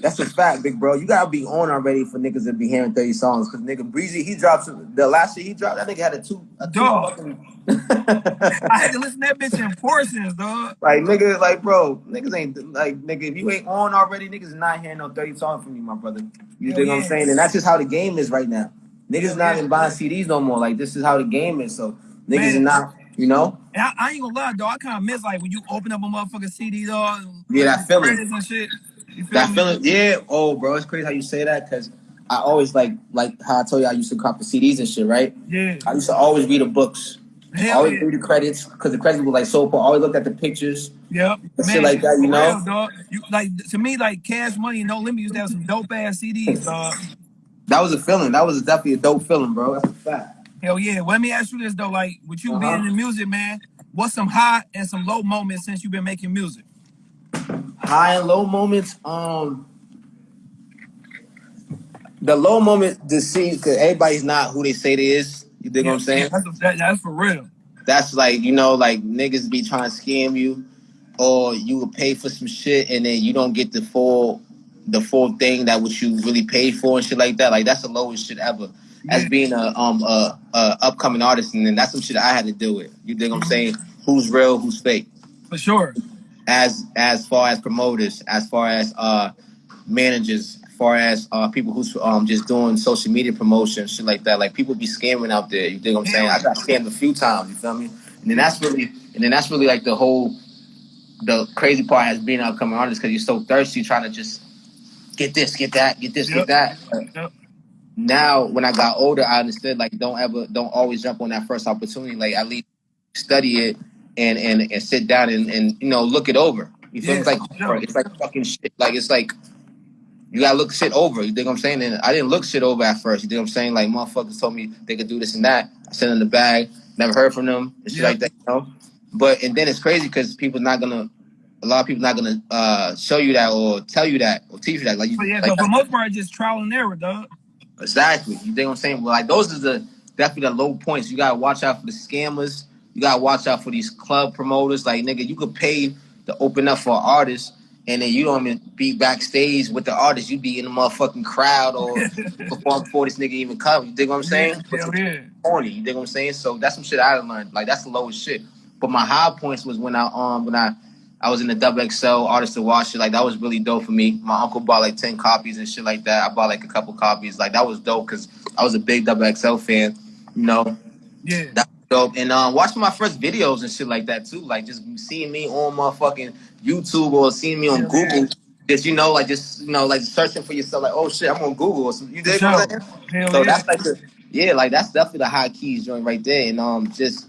That's a fact, big bro. You gotta be on already for niggas to be hearing 30 songs. Cause nigga Breezy, he dropped the last shit he dropped, that nigga had a two a two Dog. fucking [LAUGHS] I had to listen to that bitch in portions, dog. like nigga, like bro, niggas ain't like nigga, if you ain't on already, niggas not hearing no 30 songs from you, my brother. You Hell dig what I'm saying? And that's just how the game is right now. Niggas not even buying CDs no more. Like this is how the game is. So niggas Man. is not, you know? And I, I ain't gonna lie, though. I kind of miss like when you open up a motherfucking CD, dog. Yeah, that feeling. and shit. Feel That me? feeling, yeah. Oh, bro, it's crazy how you say that because I always like like how I told you I used to cop the CDs and shit, right? Yeah. I used to always read the books, Hell always yeah. read the credits because the credits were like so cool. Always looked at the pictures. Yep. Shit like that, you know? real, dog. You like to me, like Cash Money and No Limit used to have some dope ass CDs, dog. That was a feeling. That was definitely a dope feeling, bro. That's a fact. Hell yeah. Well, let me ask you this though, like with you Uh-huh. being in music, man, what's some high and some low moments since you've been making music? High and low moments. Um, the low moment to see because everybody's not who they say they is. You dig what I'm saying? That's, that, that's for real. That's like you know, like niggas be trying to scam you, or you will pay for some shit and then you don't get the full, the full thing that what you really paid for and shit like that. Like that's the lowest shit ever. As being a um a, a upcoming artist, and then that's some shit I had to deal with. You dig what I'm saying? Who's real? Who's fake? For sure. As as far as promoters, as far as uh managers, as far as uh people who's um just doing social media promotion, shit like that. Like people be scamming out there. You dig what I'm saying? I got scammed a few times. You feel me? And then that's really and then that's really like the whole the crazy part has been an upcoming artist because you're so thirsty trying to just get this, get that, get this, Yep. get that. But Yep. Now when I got older, I understood like don't ever don't always jump on that first opportunity. Like at least study it and and, and sit down and, and you know look it over. You feel me? It's like it's like fucking shit. Like it's like you gotta look shit over. You think I'm saying? And I didn't look shit over at first. You think I'm saying? Like motherfuckers told me they could do this and that. I sent in the bag. Never heard from them and shit Yeah. like that. You know. But and then it's crazy because people not gonna. A lot of people not gonna uh, show you that or tell you that or teach you that. Like you, But yeah, like, so for the most part, it's just trial and error, dog. Exactly. You think what I'm saying? Well, like those are the definitely the low points. You gotta watch out for the scammers. You gotta watch out for these club promoters. Like nigga, you could pay to open up for an artist, and then you don't even be backstage with the artist. You be in the motherfucking crowd or [LAUGHS] perform before this nigga even come. You dig what I'm saying? Hell yeah. corny. You dig what I'm saying? So that's some shit I learned. Like that's the lowest shit. But my high points was when I um when I I was in the double XL artist to watch it. Like that was really dope for me. My uncle bought like ten copies and shit like that. I bought like a couple copies. Like that was dope because I was a big double XL fan. You know, Yeah. that was dope. And um, watching my first videos and shit like that too. Like just seeing me on motherfucking YouTube or seeing me on Yeah, Google. man. Just you know, like just you know, like searching for yourself. Like oh shit, I'm on Google or something. You For dig what I'm sure. So yeah. that's like the yeah, like that's definitely the high keys joint right there. And um just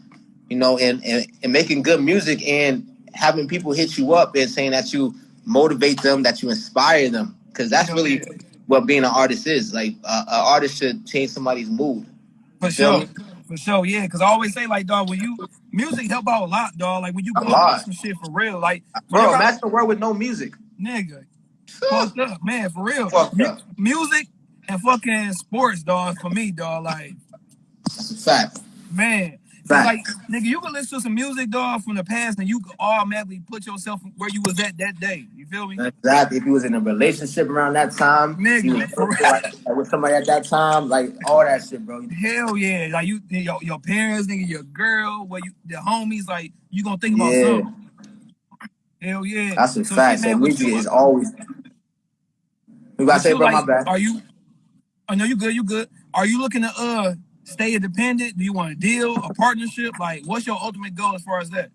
you know, and, and and making good music and having people hit you up and saying that you motivate them, that you inspire them. Cause that's really what being an artist is. Like uh, an artist should change somebody's mood. For sure. me? For sure, yeah. Because I always say, like, dog, when you music help out a lot, dog. Like when you go through some shit for real, like Bro, imagine a world with no music. nigga, fucked up, man, for real. Mu- music and fucking sports, dog. For me, dog, like That's a fact. man. Like nigga, you can listen to some music, dog, from the past, and you can automatically put yourself where you was at that day. You feel me? Exactly. If you was in a relationship around that time, Nigga, you was for real. like, like, with somebody at that time, like all that shit, bro. Hell yeah, like you, your, your parents, nigga, your girl, where you, the homies, like you gonna think about Yeah. something. Hell yeah. That's a So, fact. shit, So man, music is always. You gotta say, you, bro, my like, bad. Are you? I know you good. You good. Are you looking to uh stay independent? Do you want a deal, a partnership? Like, what's your ultimate goal as far as that?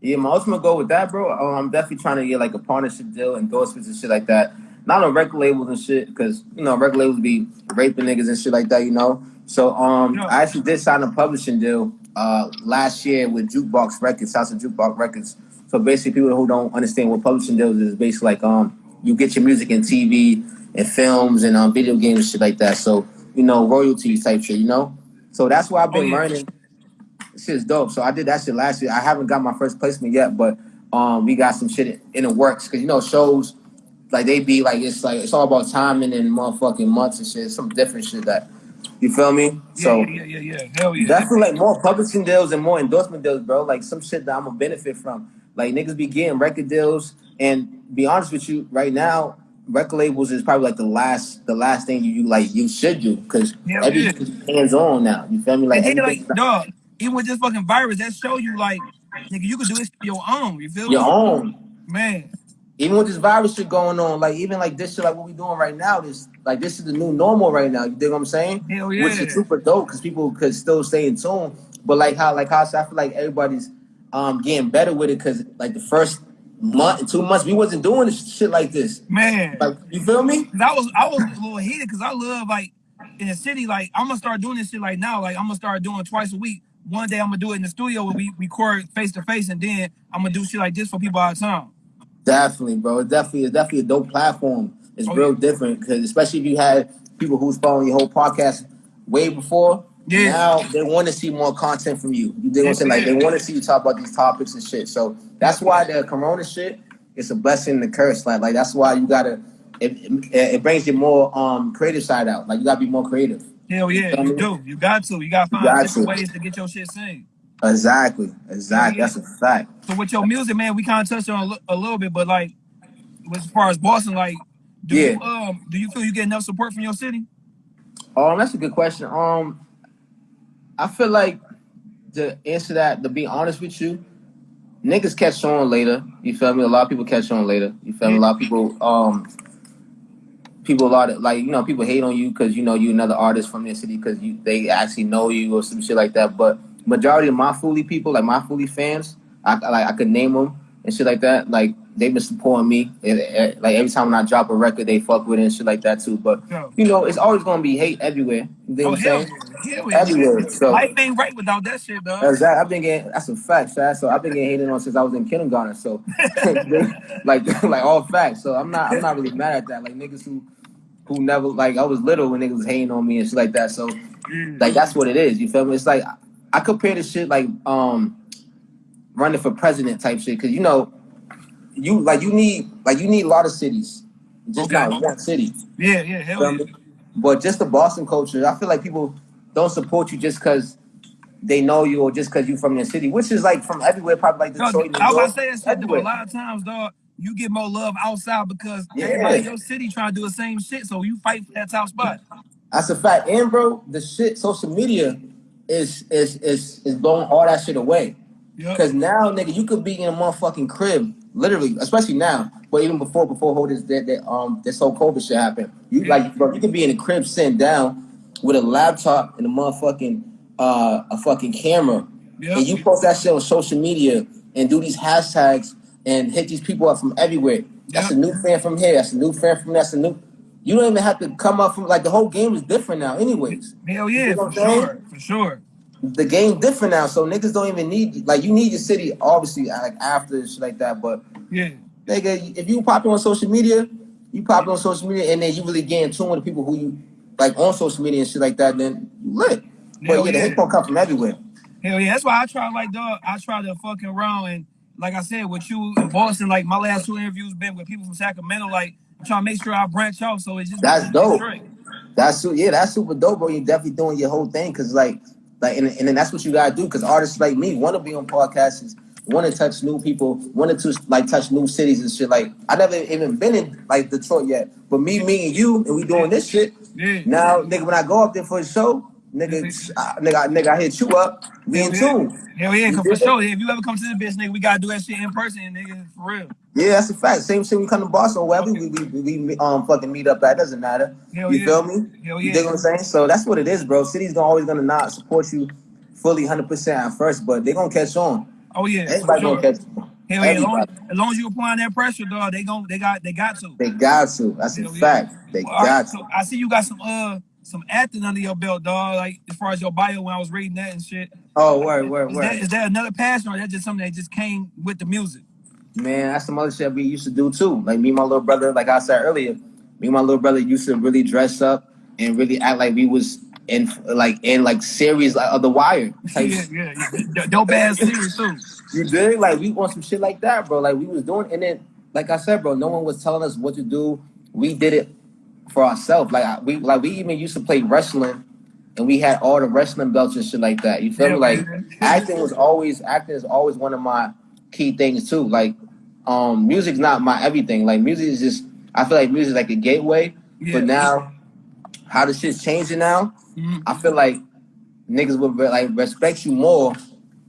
Yeah, my ultimate goal with that, bro. um, I'm definitely trying to get like a partnership deal, and endorsements and shit like that. Not on record labels and shit, because you know record labels be raping niggas and shit like that, you know. So um, Yeah. I actually did sign a publishing deal uh last year with Jukebox Records, House of Jukebox Records. So basically, people who don't understand what publishing deals is, basically like um, you get your music in TV and films and um, video games and shit like that. So you know royalties type shit, you know. So that's why I've been Oh, yeah. learning shit's dope. So I did that shit last year. I haven't got my first placement yet, but um, we got some shit in the works because you know shows like they be like it's like it's all about timing and motherfucking months and shit. Some different shit that you feel me. Yeah, so yeah, yeah, yeah, yeah. Hell yeah. definitely like more publishing deals and more endorsement deals, bro. Like some shit that I'm gonna benefit from. Like niggas be getting record deals and be honest with you, right now record labels is probably like the last the last thing you, you like you should do because Hell everything's hands on now. You feel me? Like And then, like, dog, even with this fucking virus, that show you, like, nigga, you could do this your own. You feel your me? own. Man, Even with this virus shit going on, like even like this shit, like what we doing right now, this like this is the new normal right now. You dig what I'm saying? hell yeah. Which yeah. is super dope because people could still stay in tune. But like how like how I I feel like everybody's um getting better with it because like the first month, two months, we wasn't doing this shit like this. Man, Like you feel me? 'Cause I was I was a little heated because I love like in the city. Like I'm gonna start doing this shit like now. Like I'm gonna start doing twice a week. One day I'm gonna do it in the studio where we record face to face, and then I'm gonna do shit like this for people out of town. Definitely, bro. It's definitely it's definitely a dope platform. It's Oh, real yeah. different because especially if you had people who's following your whole podcast way before. Yeah. Now they want to see more content from you. You dig what I'm saying? Like they want to see you talk about these topics and shit. So that's why the Corona shit is a blessing and a curse. Like like that's why you gotta. It, it, it brings your more um creative side out. Like you gotta be more creative. Hell yeah, you me? do. You got to. You gotta find got different to. ways to get your shit seen. Exactly. Exactly. Yeah. That's a fact. So with your music, man, we kind of touched on a, little bit, but like as far as Boston, like, do you um do you feel you get enough support from your city? Um, that's a good question. Um, I feel like to answer that, to be honest with you, niggas catch on later. You feel me? A lot of people catch on later. You feel me? A lot of people, um, people a lot of like you know people hate on you because you know you another artist from their city because you they actually know you or some shit like that. But majority of my Fully people, like my Fully fans, I like I could name them and shit like that. Like they've been supporting me. And, and, like every time when I drop a record, they fuck with it and shit like that too. But you know, it's always gonna be hate everywhere. You know Oh what I'm hell saying? Yeah, yeah. Everywhere. So Life ain't right without that shit, dog. Exactly. I've been getting that's a fact, Shad. So I've been getting hated on since I was in kindergarten. So [LAUGHS] like [LAUGHS] like all facts. So I'm not I'm not really mad at that. Like niggas who who never like I was little when niggas was hating on me and shit like that. So like that's what it is. You feel me? It's like I compare this shit like um running for president type shit because you know you like you need like you need a lot of cities, just Okay. not one city. Yeah, yeah, hell Feel yeah. me? But just the Boston culture, I feel like people don't support you just because they know you or just because you're from the city, which is like from everywhere, probably like No, Detroit, New I was York, about to shit. A lot of times, dog, you get more love outside because Yeah. everybody in your city trying to do the same shit, so you fight for that top spot. That's a fact. And bro, the shit, social media is is is is blowing all that shit away. Yep. Because now, nigga, you could be in a motherfucking crib, literally, especially now. But even before, before whole this that, that um this whole COVID shit happened, you like, bro, you could be in a crib sitting down with a laptop and a motherfucking uh a fucking camera, Yep. and you post that shit on social media and do these hashtags and hit these people up from everywhere. That's Yep. a new fan from here. That's a new fan from that's a new. You don't even have to come up from like the whole game is different now, anyways. Hell You yeah, know for sure, for sure. the game different now, so niggas don't even need like you need your city obviously like after and shit like that. But Yeah, nigga, if you pop on social media, you pop on social media and then you really get in tune with the people who you like on social media and shit like that, then you lit. But Hell yeah, the yeah. hate gonna come from everywhere. hell yeah. That's why I try, like, dog, I try to fucking around and, like I said, with you in Boston, like my last two interviews been with people from Sacramento, like I'm trying to make sure I branch out, so it's just That's dope. That's yeah, that's super dope, bro. You're definitely doing your whole thing because like like and, and then that's what you gotta do because artists like me want to be on podcasts, want to touch new people, want to like touch new cities and shit. Like I never even been in like Detroit yet, but me, me and you, and we doing this shit. Yeah. Now, nigga, when I go up there for a show, nigga, uh, nigga, nigga, I hit you up, we in tune. Hell yeah, for sure, if you ever come to the bitch, nigga, we gotta do that shit in person, nigga, for real. Yeah, that's a fact. Same shit. We come to Boston, wherever we, we, we, we um fucking meet up at. Doesn't matter. Hell you yeah. feel me? Hell You yeah. dig what I'm saying? So that's what it is, bro. City's gonna always gonna not support you fully, hundred percent at first, but they gonna catch on. Oh yeah, Everybody sure. gonna catch on. Hell yeah, as long, as long as you applying that pressure, dog, they gon' they got they got to. They got to. That's a yeah. fact. They Well, got so to. I see you got some uh some acting under your belt, dog. Like as far as your bio when I was reading that and shit. Oh, word, word, Is word. that is that another passion or that just something that just came with the music? Man, that's some other shit we used to do too. Like me and my little brother, like I said earlier, me and my little brother used to really dress up and really act like we was in like and like series like, of The Wire. Type yeah, yeah, Dope ass [LAUGHS] series too. You did like we want some shit like that, bro. Like we was doing, and then like I said, bro, no one was telling us what to do. We did it for ourselves. Like I- we like we even used to play wrestling, and we had all the wrestling belts and shit like that. You feel Yeah, me? Like man. [LAUGHS] acting was always acting is always one of my key things too. Like um, music's not my everything. Like music is just I feel like music is like a gateway. Yeah. But now, how the shit's changing now, Mhm. I feel like niggas would like respect you more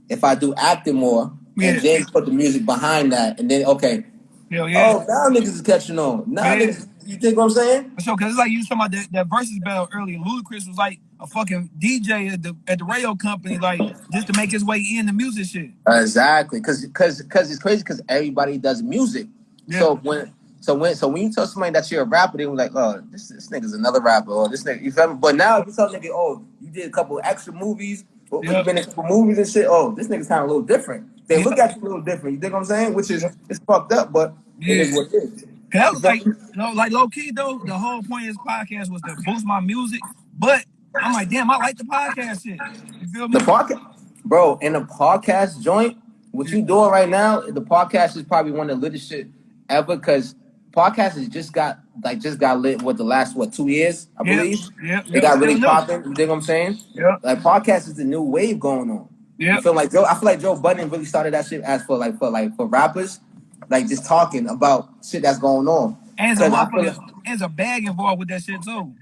if I do acting more Yeah. and then put the music behind that, and then okay, Hell yeah. oh now niggas is catching on. Now Yeah. niggas, you think what I'm saying? For sure, cause it's like you was talking about that, that versus battle earlier. Ludacris was like a fucking DJ at the at the radio company, like just to make his way in the music shit. Exactly, because because because it's crazy because everybody does music. Yeah. So when so when so when you tell somebody that you're a rapper, they were like, oh, this this nigga's another rapper, or this nigga, you feel me? But now if you tell nigga, oh, you did a couple extra movies, or Yeah. you've been in a couple movies and shit, oh, this nigga's kind of a little different. They Yeah. look at you a little different. You think what I'm saying? Which is it's fucked up, but it is Yeah. what it is. That was like, you know, like low key though. The whole point of this podcast was to boost my music, but I'm like, damn, I like the podcast shit. You feel me? The podcast, bro, in the podcast joint, what you doing right now, the podcast is probably one of the latest shit ever because podcast has just got like just got lit with the last what two years, I believe. yeah, It got really popping. You think what I'm saying? Yeah, Like podcast is the new wave going on. yeah, You feel like Joe? I feel like Joe Budden really started that shit as for like for like for rappers, like just talking about shit that's going on. and there's a 'Cause I feel motherfucker, and there's a bag involved with that shit too.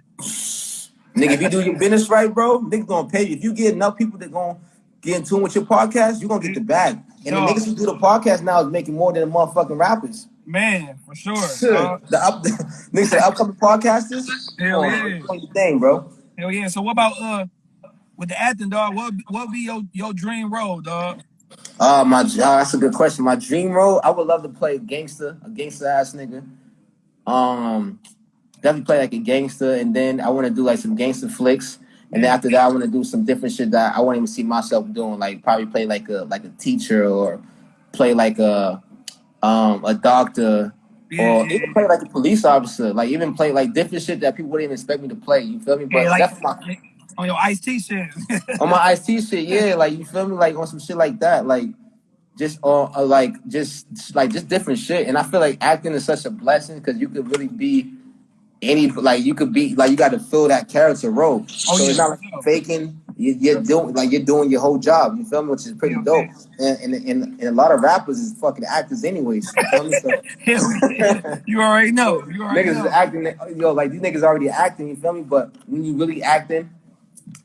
Nigga, if you do your business right, bro, niggas gonna pay you. If you get enough people that gonna get in tune with your podcast, you're gonna get the bag. And the niggas who do the podcast now is making more than the motherfucking rappers. Man, for sure. The up [LAUGHS] niggas say upcoming podcasters. Hell yeah. your thing, bro. Hell yeah. So what about uh with the acting dog? What what be your your dream role, dog? Uh my uh, that's a good question. My dream role, I would love to play gangster, a gangster ass nigga. Um definitely play like a gangster and then I wanna do like some gangster flicks. And then after that, I want to do some different shit that I won't even see myself doing. Like probably play like a like a teacher or play like a um a doctor or yeah, even play like a police officer. Like even play like different shit that people wouldn't expect me to play. You feel me? But yeah, like definitely on your Ice T shit. [LAUGHS] on my Ice T shit, yeah. Like you feel me? Like on some shit like that. Like just on uh, like just like just different shit. And I feel like acting is such a blessing because you could really be any like you could be like you got to fill that character role. Oh, so yeah. it's not like you're faking. You, you're doing like you're doing your whole job. You feel me? Which is pretty Yeah, dope. And, and and and a lot of rappers is fucking actors anyways. You feel me? So, [LAUGHS] yeah. You already know. [LAUGHS] You already niggas is acting, yo, like these niggas already acting. You feel me? But when you really acting,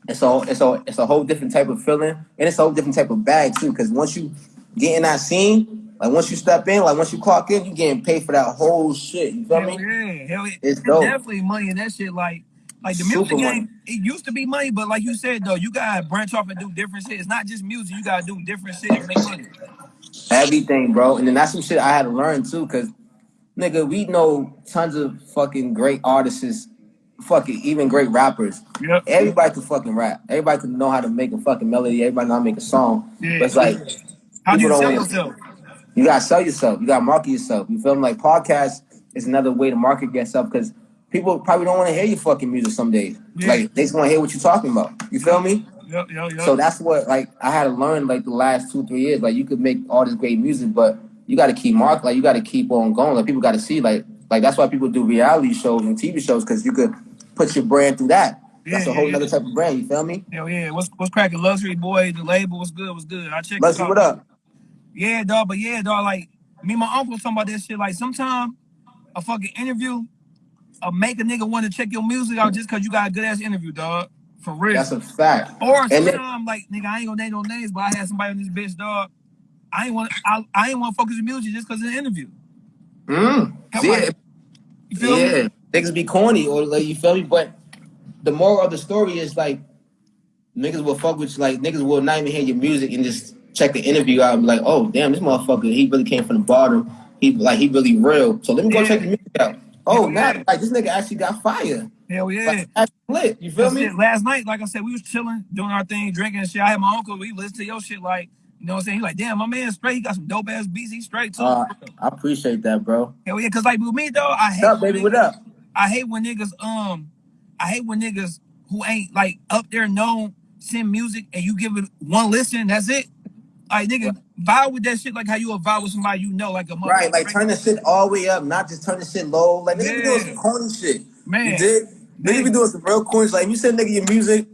it's a it's a it's a whole different type of feeling, and it's a whole different type of bag too. Because once you get in that scene, like once you step in, like once you clock in, you getting paid for that whole shit. You feel Hell me? yeah, hell yeah. It's dope. definitely money in that shit. Like, like the Super music money. game, it used to be money, but like you said though, you gotta branch off and do different shit. It's not just music. You gotta do different shit to make money. Everything, bro. And then that's some shit I had to learn too. Because nigga, we know tons of fucking great artists, fucking even great rappers. Yep. Everybody can fucking rap. Everybody can know how to make a fucking melody. Everybody know how to make a song. Yeah. But it's like How do you sell yourself? You gotta sell yourself. You gotta market yourself. You feel me? Like podcast is another way to market yourself because people probably don't want to hear your fucking music some days. Yeah. Like they just want to hear what you're talking about. You feel me? Yep, yep, yep. So that's what like I had to learn like the last two three years. Like you could make all this great music, but you got to keep mark. Like you got to keep on going. Like people got to see. Like like that's why people do reality shows and TV shows because you could put your brand through that. That's Yeah, a whole yeah, other type of brand. You feel me? Hell yeah. What's what's cracking? Luxury boy, the label was good, was good. I it out. what up. Yeah, dog, but yeah, dog, like me and my uncle talking about that shit. Like sometimes a fucking interview uh, make a nigga want to check your music out just cause you got a good ass interview, dog. For real. That's a fact. or sometimes like nigga, I ain't gonna name no names, but I had somebody on this bitch, dog. I ain't want I, I ain't want to focus on music just cause of the interview. mm, Come see on. You feel me? Yeah, niggas be corny or like you feel me, but the moral of the story is like niggas will fuck with you, like niggas will not even hear your music and just check the interview out and be like, oh damn, this motherfucker, he really came from the bottom. He like he really real. So let me go Yeah. check the music out. Oh, Yeah. now like this nigga actually got fire. Hell yeah. Like lit. You feel That's me? it. Last night, like I said, we was chilling, doing our thing, drinking and shit. I had my uncle, we listened to your shit like, you know what I'm saying? He like, damn, my man straight. He got some dope ass beats. He straight too. Uh, I appreciate that, bro. Hell yeah, cause like with me though, I hate What's up, baby? What up? I hate when niggas um I hate when niggas who ain't like up there known send music and you give it one listen, that's it. Like nigga, vibe with that shit like how you a vibe with somebody you know, like a motherfucker. Right, like turn the shit all the way up, not just turn the shit low. Like niggas be doing some corny shit. Man. You did? Niggas be doing some real corny shit. Like if you send nigga your music,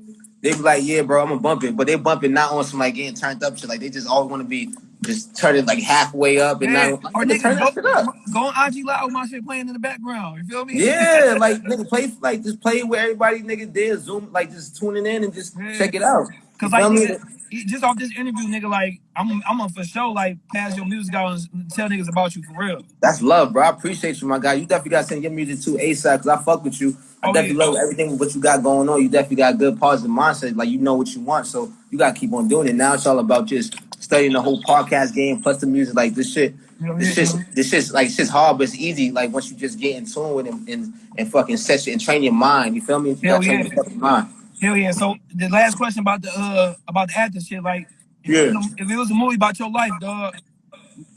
they be like, yeah, bro, I'm gonna bump it. But they bump it not on some like getting turned up shit. Like they just always wanna be just turn it like halfway up and Man, now or nigga, turn that shit up. go on IG Live with my shit playing in the background. You feel me? Yeah, [LAUGHS] like nigga, play like just play where everybody nigga there, zoom like just tuning in and just Yeah. check it out. You Cause like feel me? nigga, just off this interview, nigga, like I'm I'm gonna for sure like pass your music out and tell niggas about you for real. That's love, bro. I appreciate you, my guy. You definitely got to send your music to ASAP because I fuck with you. I Oh, definitely yeah. love everything what you got going on. You definitely got good positive mindset. Like you know what you want, so you got to keep on doing it. Now it's all about just studying the whole podcast game plus the music. Like this shit, Hell this yeah. shit, this shit's like shit's hard, but it's easy. Like once you just get in tune with it and and, fucking set shit and train your mind. You feel me? You Hell gotta train yeah. your fucking mind. Hell yeah. So the last question about the uh about the acting shit, like if, Yeah. it was a, if it was a movie about your life, dog,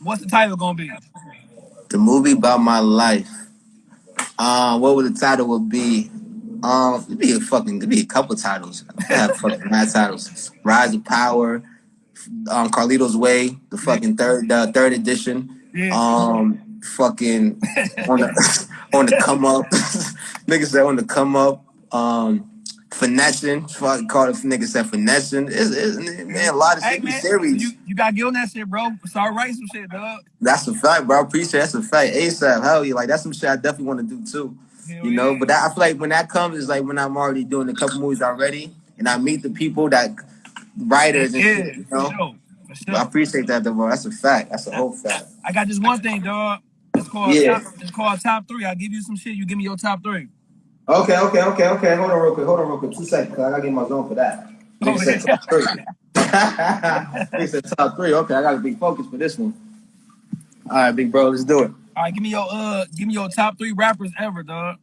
what's the title gonna be? The movie about my life. Uh, what would the title would be? Um, it'd be a fucking, it'd be a couple titles. I have fucking mad titles. Rise of Power, um, Carlito's Way, the fucking third, uh, third edition. Yeah. Um, fucking on the [LAUGHS] on the come up. [LAUGHS] niggas that on the come up. Um, finessing. Fuck, call it niggas said finessing. It's, it's, man, a lot of hey shit. Be man, serious. you you gotta get on that shit, bro. Start writing some shit, dog. That's a fact, bro. I appreciate that's a fact. ASAP, hell yeah, like that's some shit I definitely want to do too. Hell You know, yeah. but that, I feel like when that comes, it's like when I'm already doing a couple movies already, and I meet the people that writers and Yeah, shit. You for sure. For but I appreciate that, though, bro. That's a fact. That's a whole fact. I got this one thing, dog. It's called Yeah. top, it's called top three. I'll give you some shit, you give me your top three. Okay, okay, okay, okay. Hold on, real quick. Hold on, real quick. Two seconds, I gotta get my zone for that. [LAUGHS] Nigga Oh, said top three. [LAUGHS] Nigga said top three. Okay, I gotta be focused for this one. All right, big bro, let's do it. All right, give me your uh give me your top three rappers ever, dog.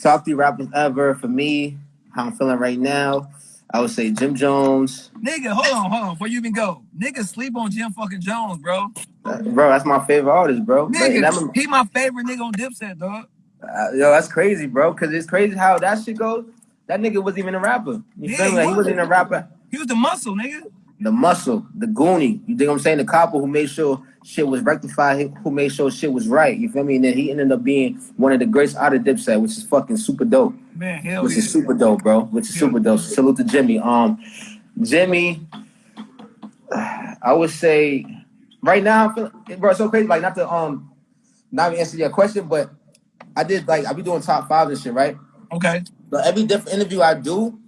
Top three rappers ever for me. How I'm feeling right now. I would say Jim Jones. Nigga, hold on, hold on, before you even go. Niggas sleep on Jim fucking Jones, bro. Bro, that's my favorite artist, bro. Nigga, he my favorite nigga on Dipset, dog. Uh, yo, that's crazy, bro. Cause it's crazy how that shit goes. That nigga wasn't even a rapper. You Yeah, feel me? he Like, wasn't. wasn't even a rapper. He was the muscle, nigga. The muscle, the goonie. You think I'm saying? The copper who made sure shit was rectified, who made sure shit was right. You feel me? And then he ended up being one of the greats out of Dipset, which is fucking super dope. Man, hell which yeah. is super dope, bro. Which is super dope. Salute to Jimmy. Um, Jimmy, I would say right now, bro, it's so crazy. Like not to um, not answer your question, but I did like I be doing top five and shit, right? Okay, So every different interview I do,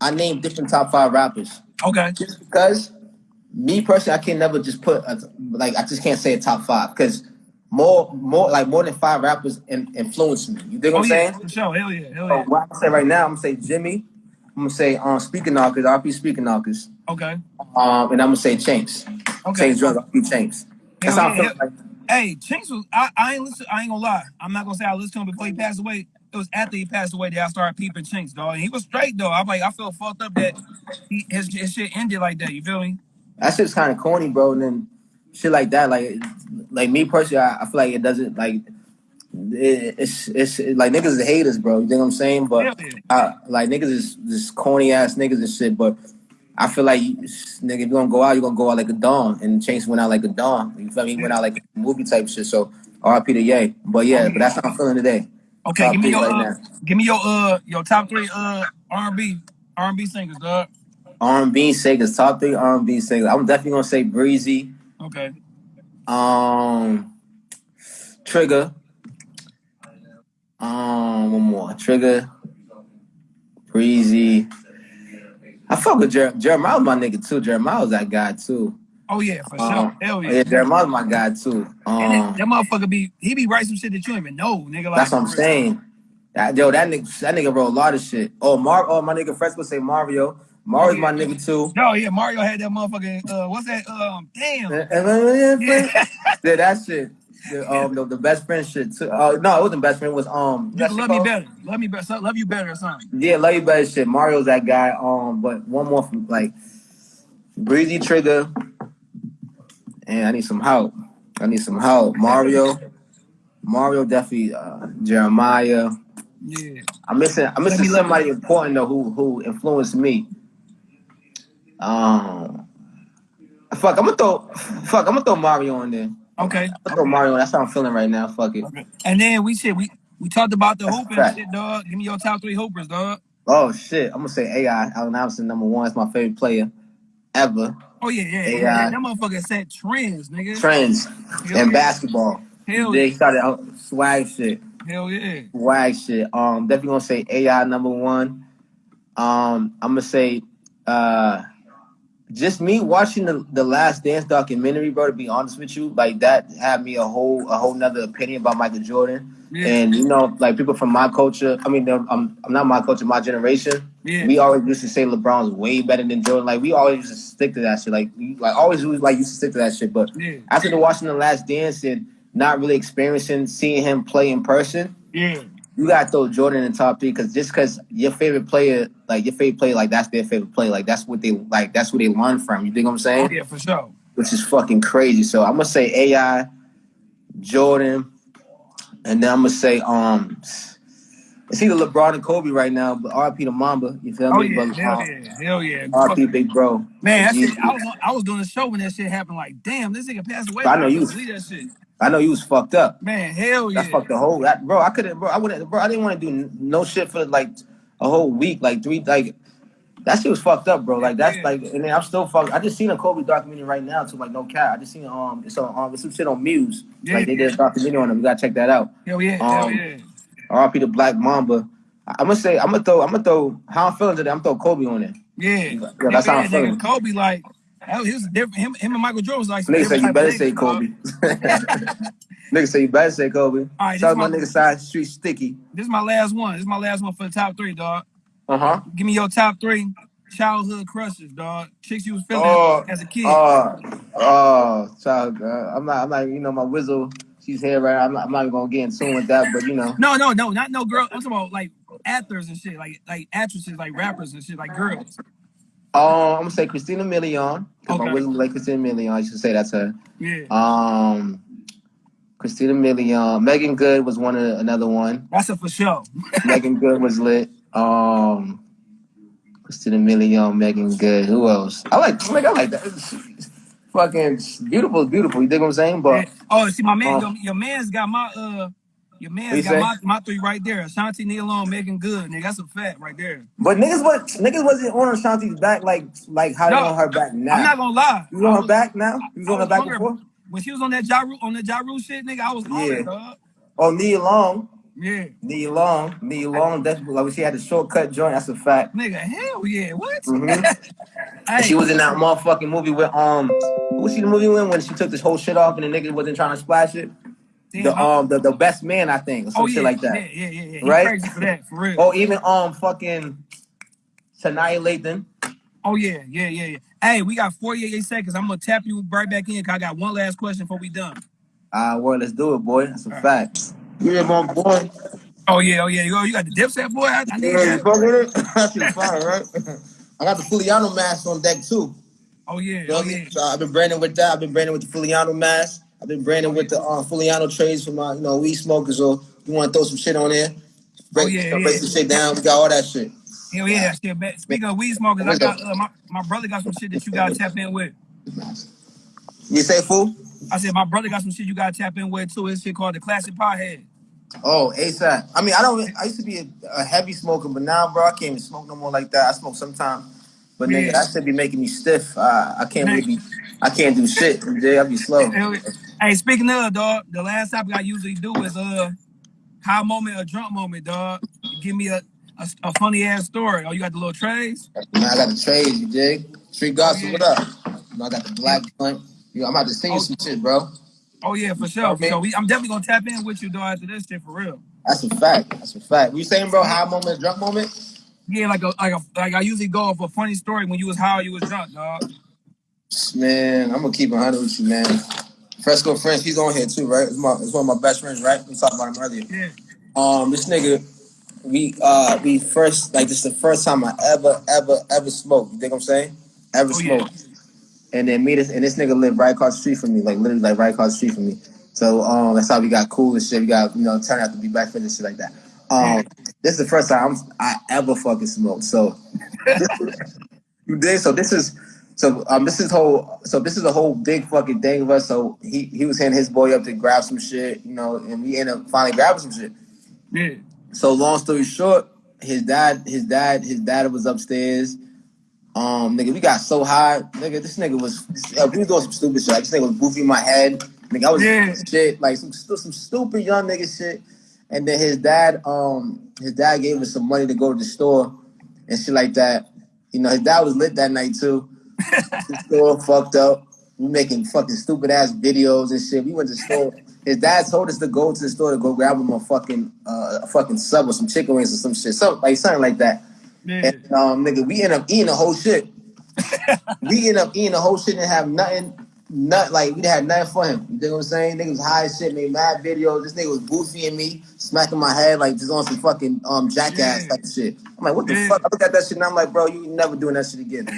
I name different top five rappers. okay. Just because me personally, I can never just put a, like I just can't say a top five because more more like more than five rappers in, influence me. You dig what Oh I'm yeah, saying? for sure. Hell yeah, hell So yeah. what I'm say right now, I'm gonna say Jimmy. I'm gonna say um Speaker Knockerz, I'll be Speaker Knockerz. Okay, Um and I'm gonna say Chinx. okay. Change drug, RP Chinx. That's Hell how yeah, I feel like Hey, Chinx was I, I ain't listen. I ain't gonna lie. I'm not gonna say I listened to him before he passed away. It was after he passed away that I started peeping Chinx, dog. And he was straight though. I'm like, I felt fucked up that he, his, his shit ended like that. You feel me? that shit's kind of corny, bro. And then shit like that, like like me personally, I, I feel like it doesn't like it, it's it's like niggas is haters, bro. You think what I'm saying? But Hell yeah. uh, like niggas is just corny ass niggas and shit. But I feel like nigga, if you gonna go out, you're gonna go out like a dawn. And Chase went out like a dawn. You feel me? He went out like a movie type shit. So RP to Ye. But yeah, but that's how I'm feeling today. Okay, give me your right uh, give me your uh your top three uh R&B R&B singers, dog. R&B singers, top three R&B singers. I'm definitely gonna say Breezy, Okay, um, Trigga, um, one more Trigga, Breezy. I fuck with Jer- Jeremiah, my nigga too. Jeremiah was that guy too. oh yeah, for sure. Um, Hell yeah. yeah, Jeremiah's my guy too. And that, Um, that motherfucker be he be writing some shit that you don't even know, nigga. Like that's what I'm saying. That, yo, that nigga, that nigga wrote a lot of shit. Oh, Mar, oh, my nigga Fresco say Mario. Mario's my nigga too. Oh yeah, Mario had that motherfucking uh what's that? Um damn. yeah, Yeah. that shit. The, um, the, the best friend shit too. Uh, no, it wasn't best friend. It was um. You that can shit love me better. Love me better. Love you better or something. Yeah, love you better shit. Mario's that guy. Um, but one more from like Breezy Trigga. And I need some help. I need some help. Mario. Mario definitely. Uh, Jeremiah. Yeah. I'm missing. I'm missing somebody important though who who influenced me. Um, fuck. I'm gonna throw. Fuck. I'm gonna throw Mario in there. Okay. I'm gonna Mario. That's how I'm feeling right now. Fuck it. Okay. And then we said we we talked about the That's fact. shit, dog. Give me your top three hoopers, dog. Oh shit. I'm gonna say AI. Allen Iverson number one. Is my favorite player ever. Oh yeah, yeah, AI. yeah. That motherfucker set trends, nigga. Trends Hell in yeah. basketball. Hell they yeah. started out swag shit. Hell yeah. Swag shit. Um, definitely gonna say AI number one. Um, I'm gonna say uh just me watching the, the last dance documentary, bro, to be honest with you, like that had me a whole a whole nother opinion about Michael Jordan. Yeah. And you know, like people from my culture, I mean, I'm, I'm not my culture, my generation. Yeah. We always used to say LeBron's way better than Jordan. Like we always used to stick to that shit. Like we, like always was like used to stick to that shit. But Yeah. after the watching the Last Dance and not really experiencing seeing him play in person, Yeah. You gotta throw Jordan in the top three because just because your favorite player, like your favorite player, like that's their favorite player, like that's what they like, that's what they learn from. You think what I'm saying? Oh yeah, for sure. Which is fucking crazy. So I'm gonna say AI, Jordan, and then I'm gonna say um, it's either LeBron and Kobe right now, but RP to Mamba. You feel Oh me? yeah, But, hell um, yeah, hell yeah. RP Big Bro. Man, shit, I was I was doing a show when that shit happened. Like, damn, this nigga passed away. I know you- believe that shit. I know you was fucked up. Man, hell yeah. That fucked the whole that bro. I couldn't, bro. I wouldn't, bro. I didn't want to do no shit for like a whole week, like three, like that shit was fucked up, bro. Like that's Yeah. like, and then I'm still fucked. I just seen a Kobe documentary right now too, like no cat. I just seen um, it's on um, it's some shit on Muse. Yeah, like they did a documentary on him. You gotta check that out. Hell yeah, hell Um, yeah. RP the Black Mamba. I- I'm gonna say, I'm gonna throw, I'm gonna throw. How I'm feeling today? I'm gonna throw Kobe on it. Yeah. Yeah, that's how I'm feeling. Kobe, like, that was, was different. Him, him and Michael Jordan was like, Nigga say you better say. Kobe. [LAUGHS] Nigga say you better say Kobe. All right, Shout my my- nigga side street sticky. This is my last one. This is my last one for the top three, dog. Uh huh. Give me your top three childhood crushes, dog. Chicks you was feeling Oh, as a kid. Oh, oh, child, uh, I'm not, I'm not, you know, my whistle, she's here, right? I'm not, I'm not even gonna get in tune with that, but you know, no, no, no, not no girl. I'm talking about like actors and shit, like like actresses, like rappers and shit, like girls. Um, I'm gonna say Christina Milian, because my Okay. whistle like Christina Milian, I should say that's her. Yeah, Um, Christina Milian, Meagan Good was one of the, another one. that's a for sure. Megan [LAUGHS] Good was lit. Um, Christina Milian, Meagan Good. Who else? I like, like I like that. It's fucking beautiful, beautiful. You dig what I'm saying? But Yeah. Oh, see, my man, Uh, your, your man's got my uh, your man's got my, my three right there. Ashanti, Nia Long, Meagan Good, nigga. That's a fact right there. but niggas was niggas wasn't on Ashanti's back like like how they No, on her back now. I'm not gonna lie. You on her back now? You was on her was back hungry. before? When she was on that Ja Rule, on that Ja Rule shit, nigga, I was on Yeah. it, dog. Oh, Nia Long. Yeah, Nia Long. Nia Long. That's like she had the shortcut joint. That's a fact. nigga, hell yeah. What? [LAUGHS] Mhm. She was in that motherfucking movie with um what was she the movie with when she took this whole shit off and the nigga wasn't trying to splash it? Damn, The um the, the best man, I think, or some oh shit like that. yeah, yeah, yeah, yeah. He Right? crazy for that, for real. Or even um fucking Sanaa Lathan. Oh yeah, yeah, yeah, yeah. Hey, we got 48 seconds. I'm gonna tap you right back in. Cause I got one last question before we done. Ah, well, let's do it, boy. That's a fact. Yeah, my boy. Oh yeah, oh yeah. You, you got the dipset boy. I, I need Yeah, you that. fuck with it? [LAUGHS] That shit fire, right? [LAUGHS] I got the Fuliano mask on deck too. Oh yeah, You know oh what I mean? yeah. So I've been branding with that. I've been branding with the Fuliano mask. I've been branding with the uh, Fuliano trays for my, you know, weed smokers. So you want to throw some shit on there? Break, Oh, yeah, break yeah. some shit down. We got all that shit. Hell yeah, that shit. man. Speaking of weed smokers, I got uh, my, my brother got some shit that you gotta tap in with. You say fool? I said my brother got some shit you gotta tap in with too. It's shit called the classic pothead. Oh, ASAP. I mean, I don't. I used to be a, a heavy smoker, but now, bro, I can't even smoke no more like that. I smoke sometimes, but nigga, that should be making me stiff. Uh, I can't really. Be, I can't do shit. Jay, I be slow. Hell yeah. Hey, speaking of dog, the last topic I usually do is uh high moment or drunk moment, dog. Give me a a, a funny ass story. Oh, you got the little trays? I got the trades, you dig? Street gossip, Oh, yeah. what up? You know, I got the black joint. You know, I'm about to send you Oh. some shit, bro. Oh yeah, for sure. For sure. We, I'm definitely gonna tap in with you, dog, after this shit for real. That's a fact. That's a fact. You saying, bro, high moment, drunk moment? Yeah, like a like a like I usually go off a funny story when you was high or you was drunk, dog. Man, I'm gonna keep it 100 with you, man. Fresco French, he's on here too, right? It's, my, it's one of my best friends, right? We talked about him earlier. Yeah. Um, this nigga, we uh we first like this is the first time I ever ever ever smoked. You think what I'm saying? Ever Oh, yeah. smoked. And then me this and this nigga lived right across the street from me, like literally like right across the street from me. So um that's how we got cool and shit. We got you know turn out to be best friends and shit like that. Um, this is the first time I'm, I ever fucking smoked. So [LAUGHS] you did. So this is so um this is whole so this is a whole big fucking thing of us. So he he was hitting his boy up to grab some shit, you know, and we ended up finally grabbing some shit. Yeah. So long story short, his dad, his dad, his dad was upstairs. Um, nigga, we got so high, nigga. This nigga was, uh, we was doing some stupid shit. Like, this nigga was goofy in my head. Nigga, I was Yeah. shit, like some some stupid young nigga shit. And then his dad, um, his dad gave us some money to go to the store and shit like that. You know, his dad was lit that night too. The store fucked up. We making fucking stupid ass videos and shit. We went to the store. His dad told us to go to the store to go grab him a fucking uh, a fucking sub or some chicken wings or some shit, something like something like that. Yeah. And um, nigga, we end up eating the whole shit. [LAUGHS] we end up eating the whole shit and have nothing, not like we didn't nothing for him. You know what I'm saying? Nigga was high as shit, made mad videos. This nigga was boofing me, smacking my head like just on some fucking um jackass Yeah. type shit. I'm like, what the Yeah. fuck? I look at that shit and I'm like, bro, you ain't never doing that shit again.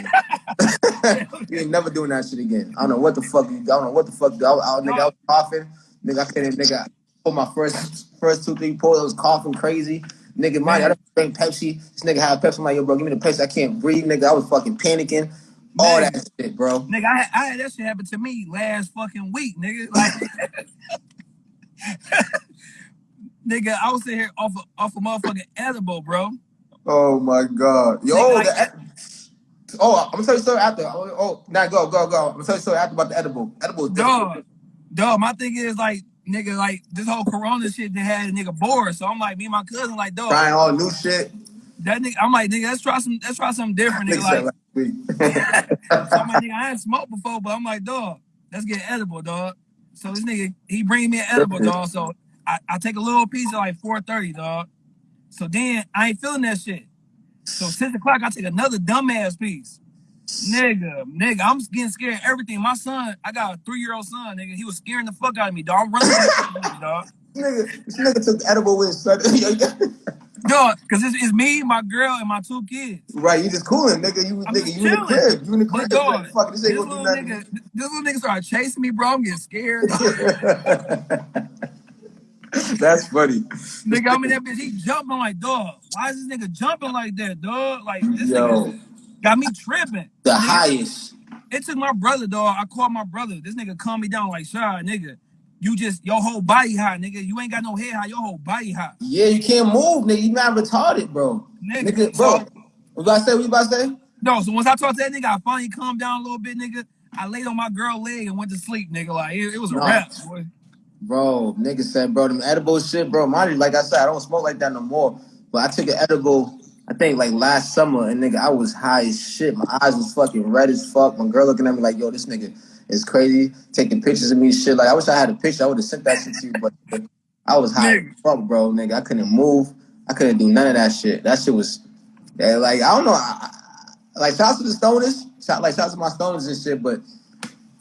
[LAUGHS] you ain't never doing that shit again. I don't know what the fuck. You, I don't know what the fuck. I, I, nigga, I was coughing. Nigga, I couldn't. Nigga, pull my first first two three pulls. I was coughing crazy. Nigga, mind I don't drink Pepsi. This nigga had Pepsi. I'm like, yo, bro, give me the Pepsi. I can't breathe, nigga. I was fucking panicking. All Man. that shit, bro. Nigga, I, I had that shit happen to me last fucking week, nigga. Like, [LAUGHS] nigga, I was sitting here off of, off a motherfucking edible, bro. Oh my god. Yo, Nigga, like- the, oh, I'm gonna tell you something after. Oh, oh, now go, go, go. I'm gonna tell you something after about the edible. Edible is. Dog, dog. My thing is like, nigga, like this whole Corona shit that had a nigga bored. So I'm like, me and my cousin, like, dog, Trying all new shit. That nigga. I'm like, nigga, let's try some, let's try something different, Nigga nigga. Like, so [LAUGHS] I'm like, nigga, I ain't smoked before, but I'm like, dog, let's get edible, dog. So this nigga, he bring me an edible, dog. So I, I take a little piece at like 4:30, dog. So then I ain't feeling that shit. So six o'clock, I take another dumbass piece. Nigga, nigga, I'm getting scared of everything. My son, I got a three year old son, nigga. He was scaring the fuck out of me, dog. I'm running, this dog. nigga, this nigga took edible with his son. [LAUGHS] Dog, cause it's, it's me, my girl, and my two kids. right, you just cooling, nigga. You I'm nigga, just you in the chilling. crib. You in the crib. Dog, like, fuck, this this ain't little gonna do nigga, nothing. this little nigga started chasing me, bro. I'm getting scared. [LAUGHS] That's funny. nigga, I'm in that bitch. He jumping like, dog. Why is this nigga jumping like that, dog? Like this Yo, nigga got me tripping. the Nigga, highest. It took my brother, dog. I called my brother. This nigga calmed me down like, shy, nigga. You just your whole body high, nigga. You ain't got no head high, Your whole body high. Yeah, you can't move, nigga. You not retarded, bro. nigga. Nigga, bro. So What about to say? What you about to say? no. So once I talked to that nigga, I finally calmed down a little bit, nigga. I laid on my girl leg and went to sleep, nigga. Like it, it was a Nah. wrap, boy. Bro, nigga said, bro, them edible shit, bro. Mind you, like I said, I don't smoke like that no more. But I took an edible, I think like last summer, and nigga, I was high as shit. My eyes was fucking red as fuck. My girl looking at me like, yo, this nigga is crazy, taking pictures of me shit. Like, I wish I had a picture. I would have sent that shit to you, but I was high as fuck, bro, nigga. I couldn't move. I couldn't do none of that shit. That shit was, yeah, like, I don't know. I, I- like, shout out to the stoners. Shout, like, shout out to my stoners and shit, but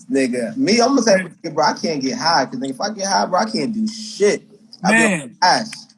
nigga, me, I'm gonna say, bro, I can't get high. Cause if I get high, bro, I can't do shit. I Man. ass.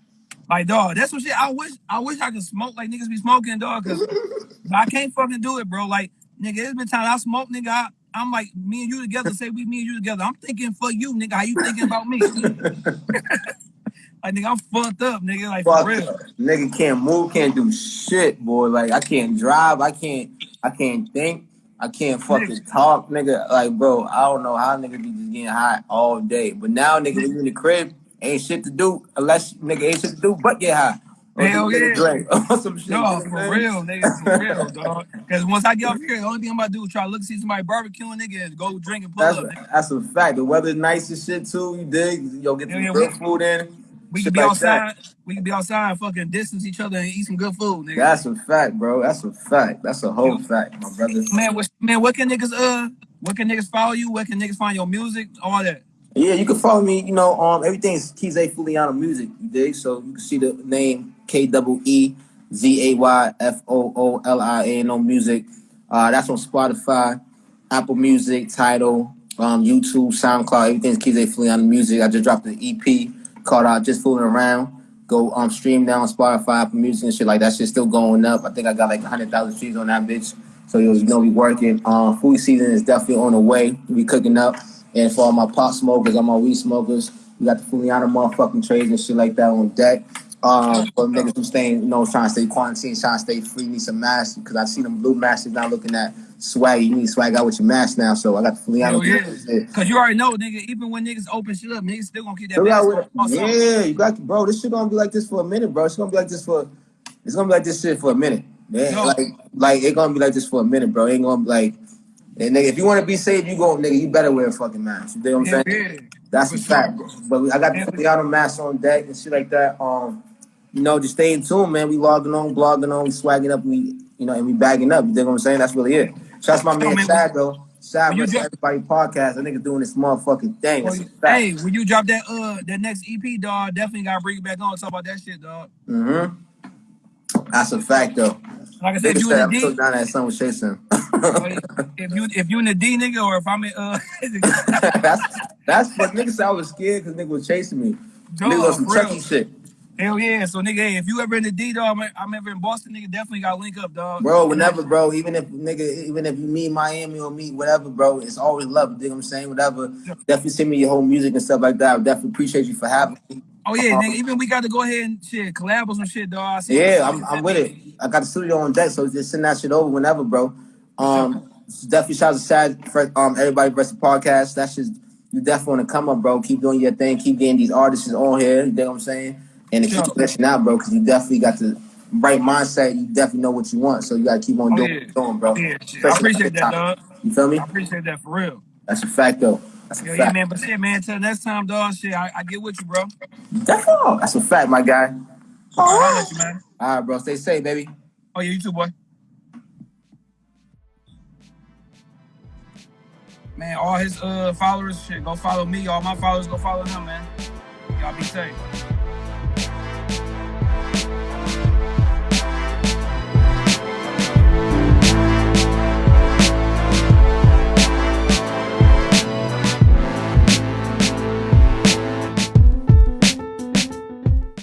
Like dog, that's what shit. I wish I wish I could smoke like niggas be smoking, dog. Cause [LAUGHS] I can't fucking do it, bro. Like nigga, it's been times I smoke, nigga. I, I'm like me and you together. Say we me and you together. I'm thinking for you, nigga. How you thinking about me? [LAUGHS] like nigga, I'm fucked up, nigga. Like for real. nigga can't move, can't do shit, boy. Like I can't drive, I can't, I can't think, I can't fucking talk, nigga. Like, bro, I don't know how nigga be just getting high all day. But now, nigga, when you in the crib, ain't shit to do unless nigga ain't shit to do but get high. Hell yeah. drink [LAUGHS] some shit. Know for real, nigga, for real, dog. Cause once I get up here, the only thing I'm about to do is try to look see somebody barbecuing, nigga, and go drink and pull That's up. Nigga. that's a fact. The weather's nice and shit too. You dig? Yo, get Yeah, some yeah, good we- food in. We can be like that. outside. We can be outside, fucking distance each other and eat some good food, nigga. That's a fact, bro. That's a fact. That's a whole fact, my brother. Man, what, man, what can niggas uh, what can niggas follow you? Where can niggas find your music? All that. Yeah, you can follow me. You know, um, everything's Keezay Fooliano Music. You dig? So you can see the name K double E Z A Y F O O L I A N O Music. Uh, that's on Spotify, Apple Music, Tidal, um, YouTube, SoundCloud. Everything's Keezay Fooliano Music. I just dropped an EP called uh, "Just Fooling Around." Go um stream down on Spotify, Apple Music, and shit like that. Shit's still going up. I think I got like hundred thousand streams on that bitch. So you know we working. Um, food season is definitely on the way. We cooking up. And for all my pot smokers, all my weed smokers, we got the Fuliana motherfucking trays and shit like that on deck. Um, for niggas who staying, you know, trying to stay quarantined, trying to stay free, need some masks because I see them blue masks now looking at swag. You need swag out with your mask now, so I got the Fuliana. Hell yeah. Cause you already know, nigga. Even when niggas open shit up, niggas still gonna keep that So mask on. with- something. yeah, you got bro. This shit gonna be like this for a minute, bro. It's gonna be like this for, it's gonna be like this shit for a minute. Man, Yo. like, like it gonna be like this for a minute, bro. It ain't gonna be like, and nigga, if you want to be safe, you go, nigga. You better wear a fucking mask. You know what I'm saying? yeah. That's For a sure, fact. bro. But we, I got Yeah, the but- Fully masks on deck and shit like that. Um, you know, just stay in tune, man. We logging on, blogging on, we swagging up, we, you know, and we bagging up. You know what I'm saying? That's really it. Shouts to my man Chad though. You versus everybody podcast. That nigga doing this motherfucking thing. A. Hey, when you drop that uh that next EP, dog, definitely gotta bring it back on. Talk about that shit, dog. Mm-hmm. That's a fact though. Like I said, you said in I'm the so D, down that son was chasing. if you if you in the D, nigga, or if I'm in uh, [LAUGHS] that's that's what nigga said I was scared because nigga was chasing me. Dog, nigga was some Chucky shit. Hell yeah. So nigga, hey, if you ever in the D, dog, I'm, ever in Boston, nigga, definitely gotta link up, dog. Bro, whenever, bro, even if nigga, even if you meet Miami or meet whatever, bro, it's always love. You dig what I'm saying? Whatever. Definitely send me your whole music and stuff like that. I definitely appreciate you for having me. Oh yeah, nigga. Even we got to go ahead and shit collab or some shit, dog. Yeah, I'm, I'm with it. I got the studio on deck, so just send that shit over whenever, bro. Um, definitely shout out to Sad for um everybody versus podcast. That's just you definitely want to come up, bro. Keep doing your thing. Keep getting these artists on here. You know what I'm saying? And Sure. fleshing out, bro, because you definitely got the right mindset. You definitely know what you want, so you got to keep on Oh, doing yeah. what you're doing, bro. Yeah, shit. I appreciate that, dog. You feel me? I appreciate that for real. That's a fact, though. That's a Hell yeah, man. But shit, man. Till next time, dog. Shit, I, I get with you, bro. Definitely. That's a fact, my guy. All right, you, man. All right, bro. Stay safe, baby. Oh yeah, you too, boy. Man, all his uh followers, shit, go follow me. All my followers, go follow him, man. Y'all be safe. Bye.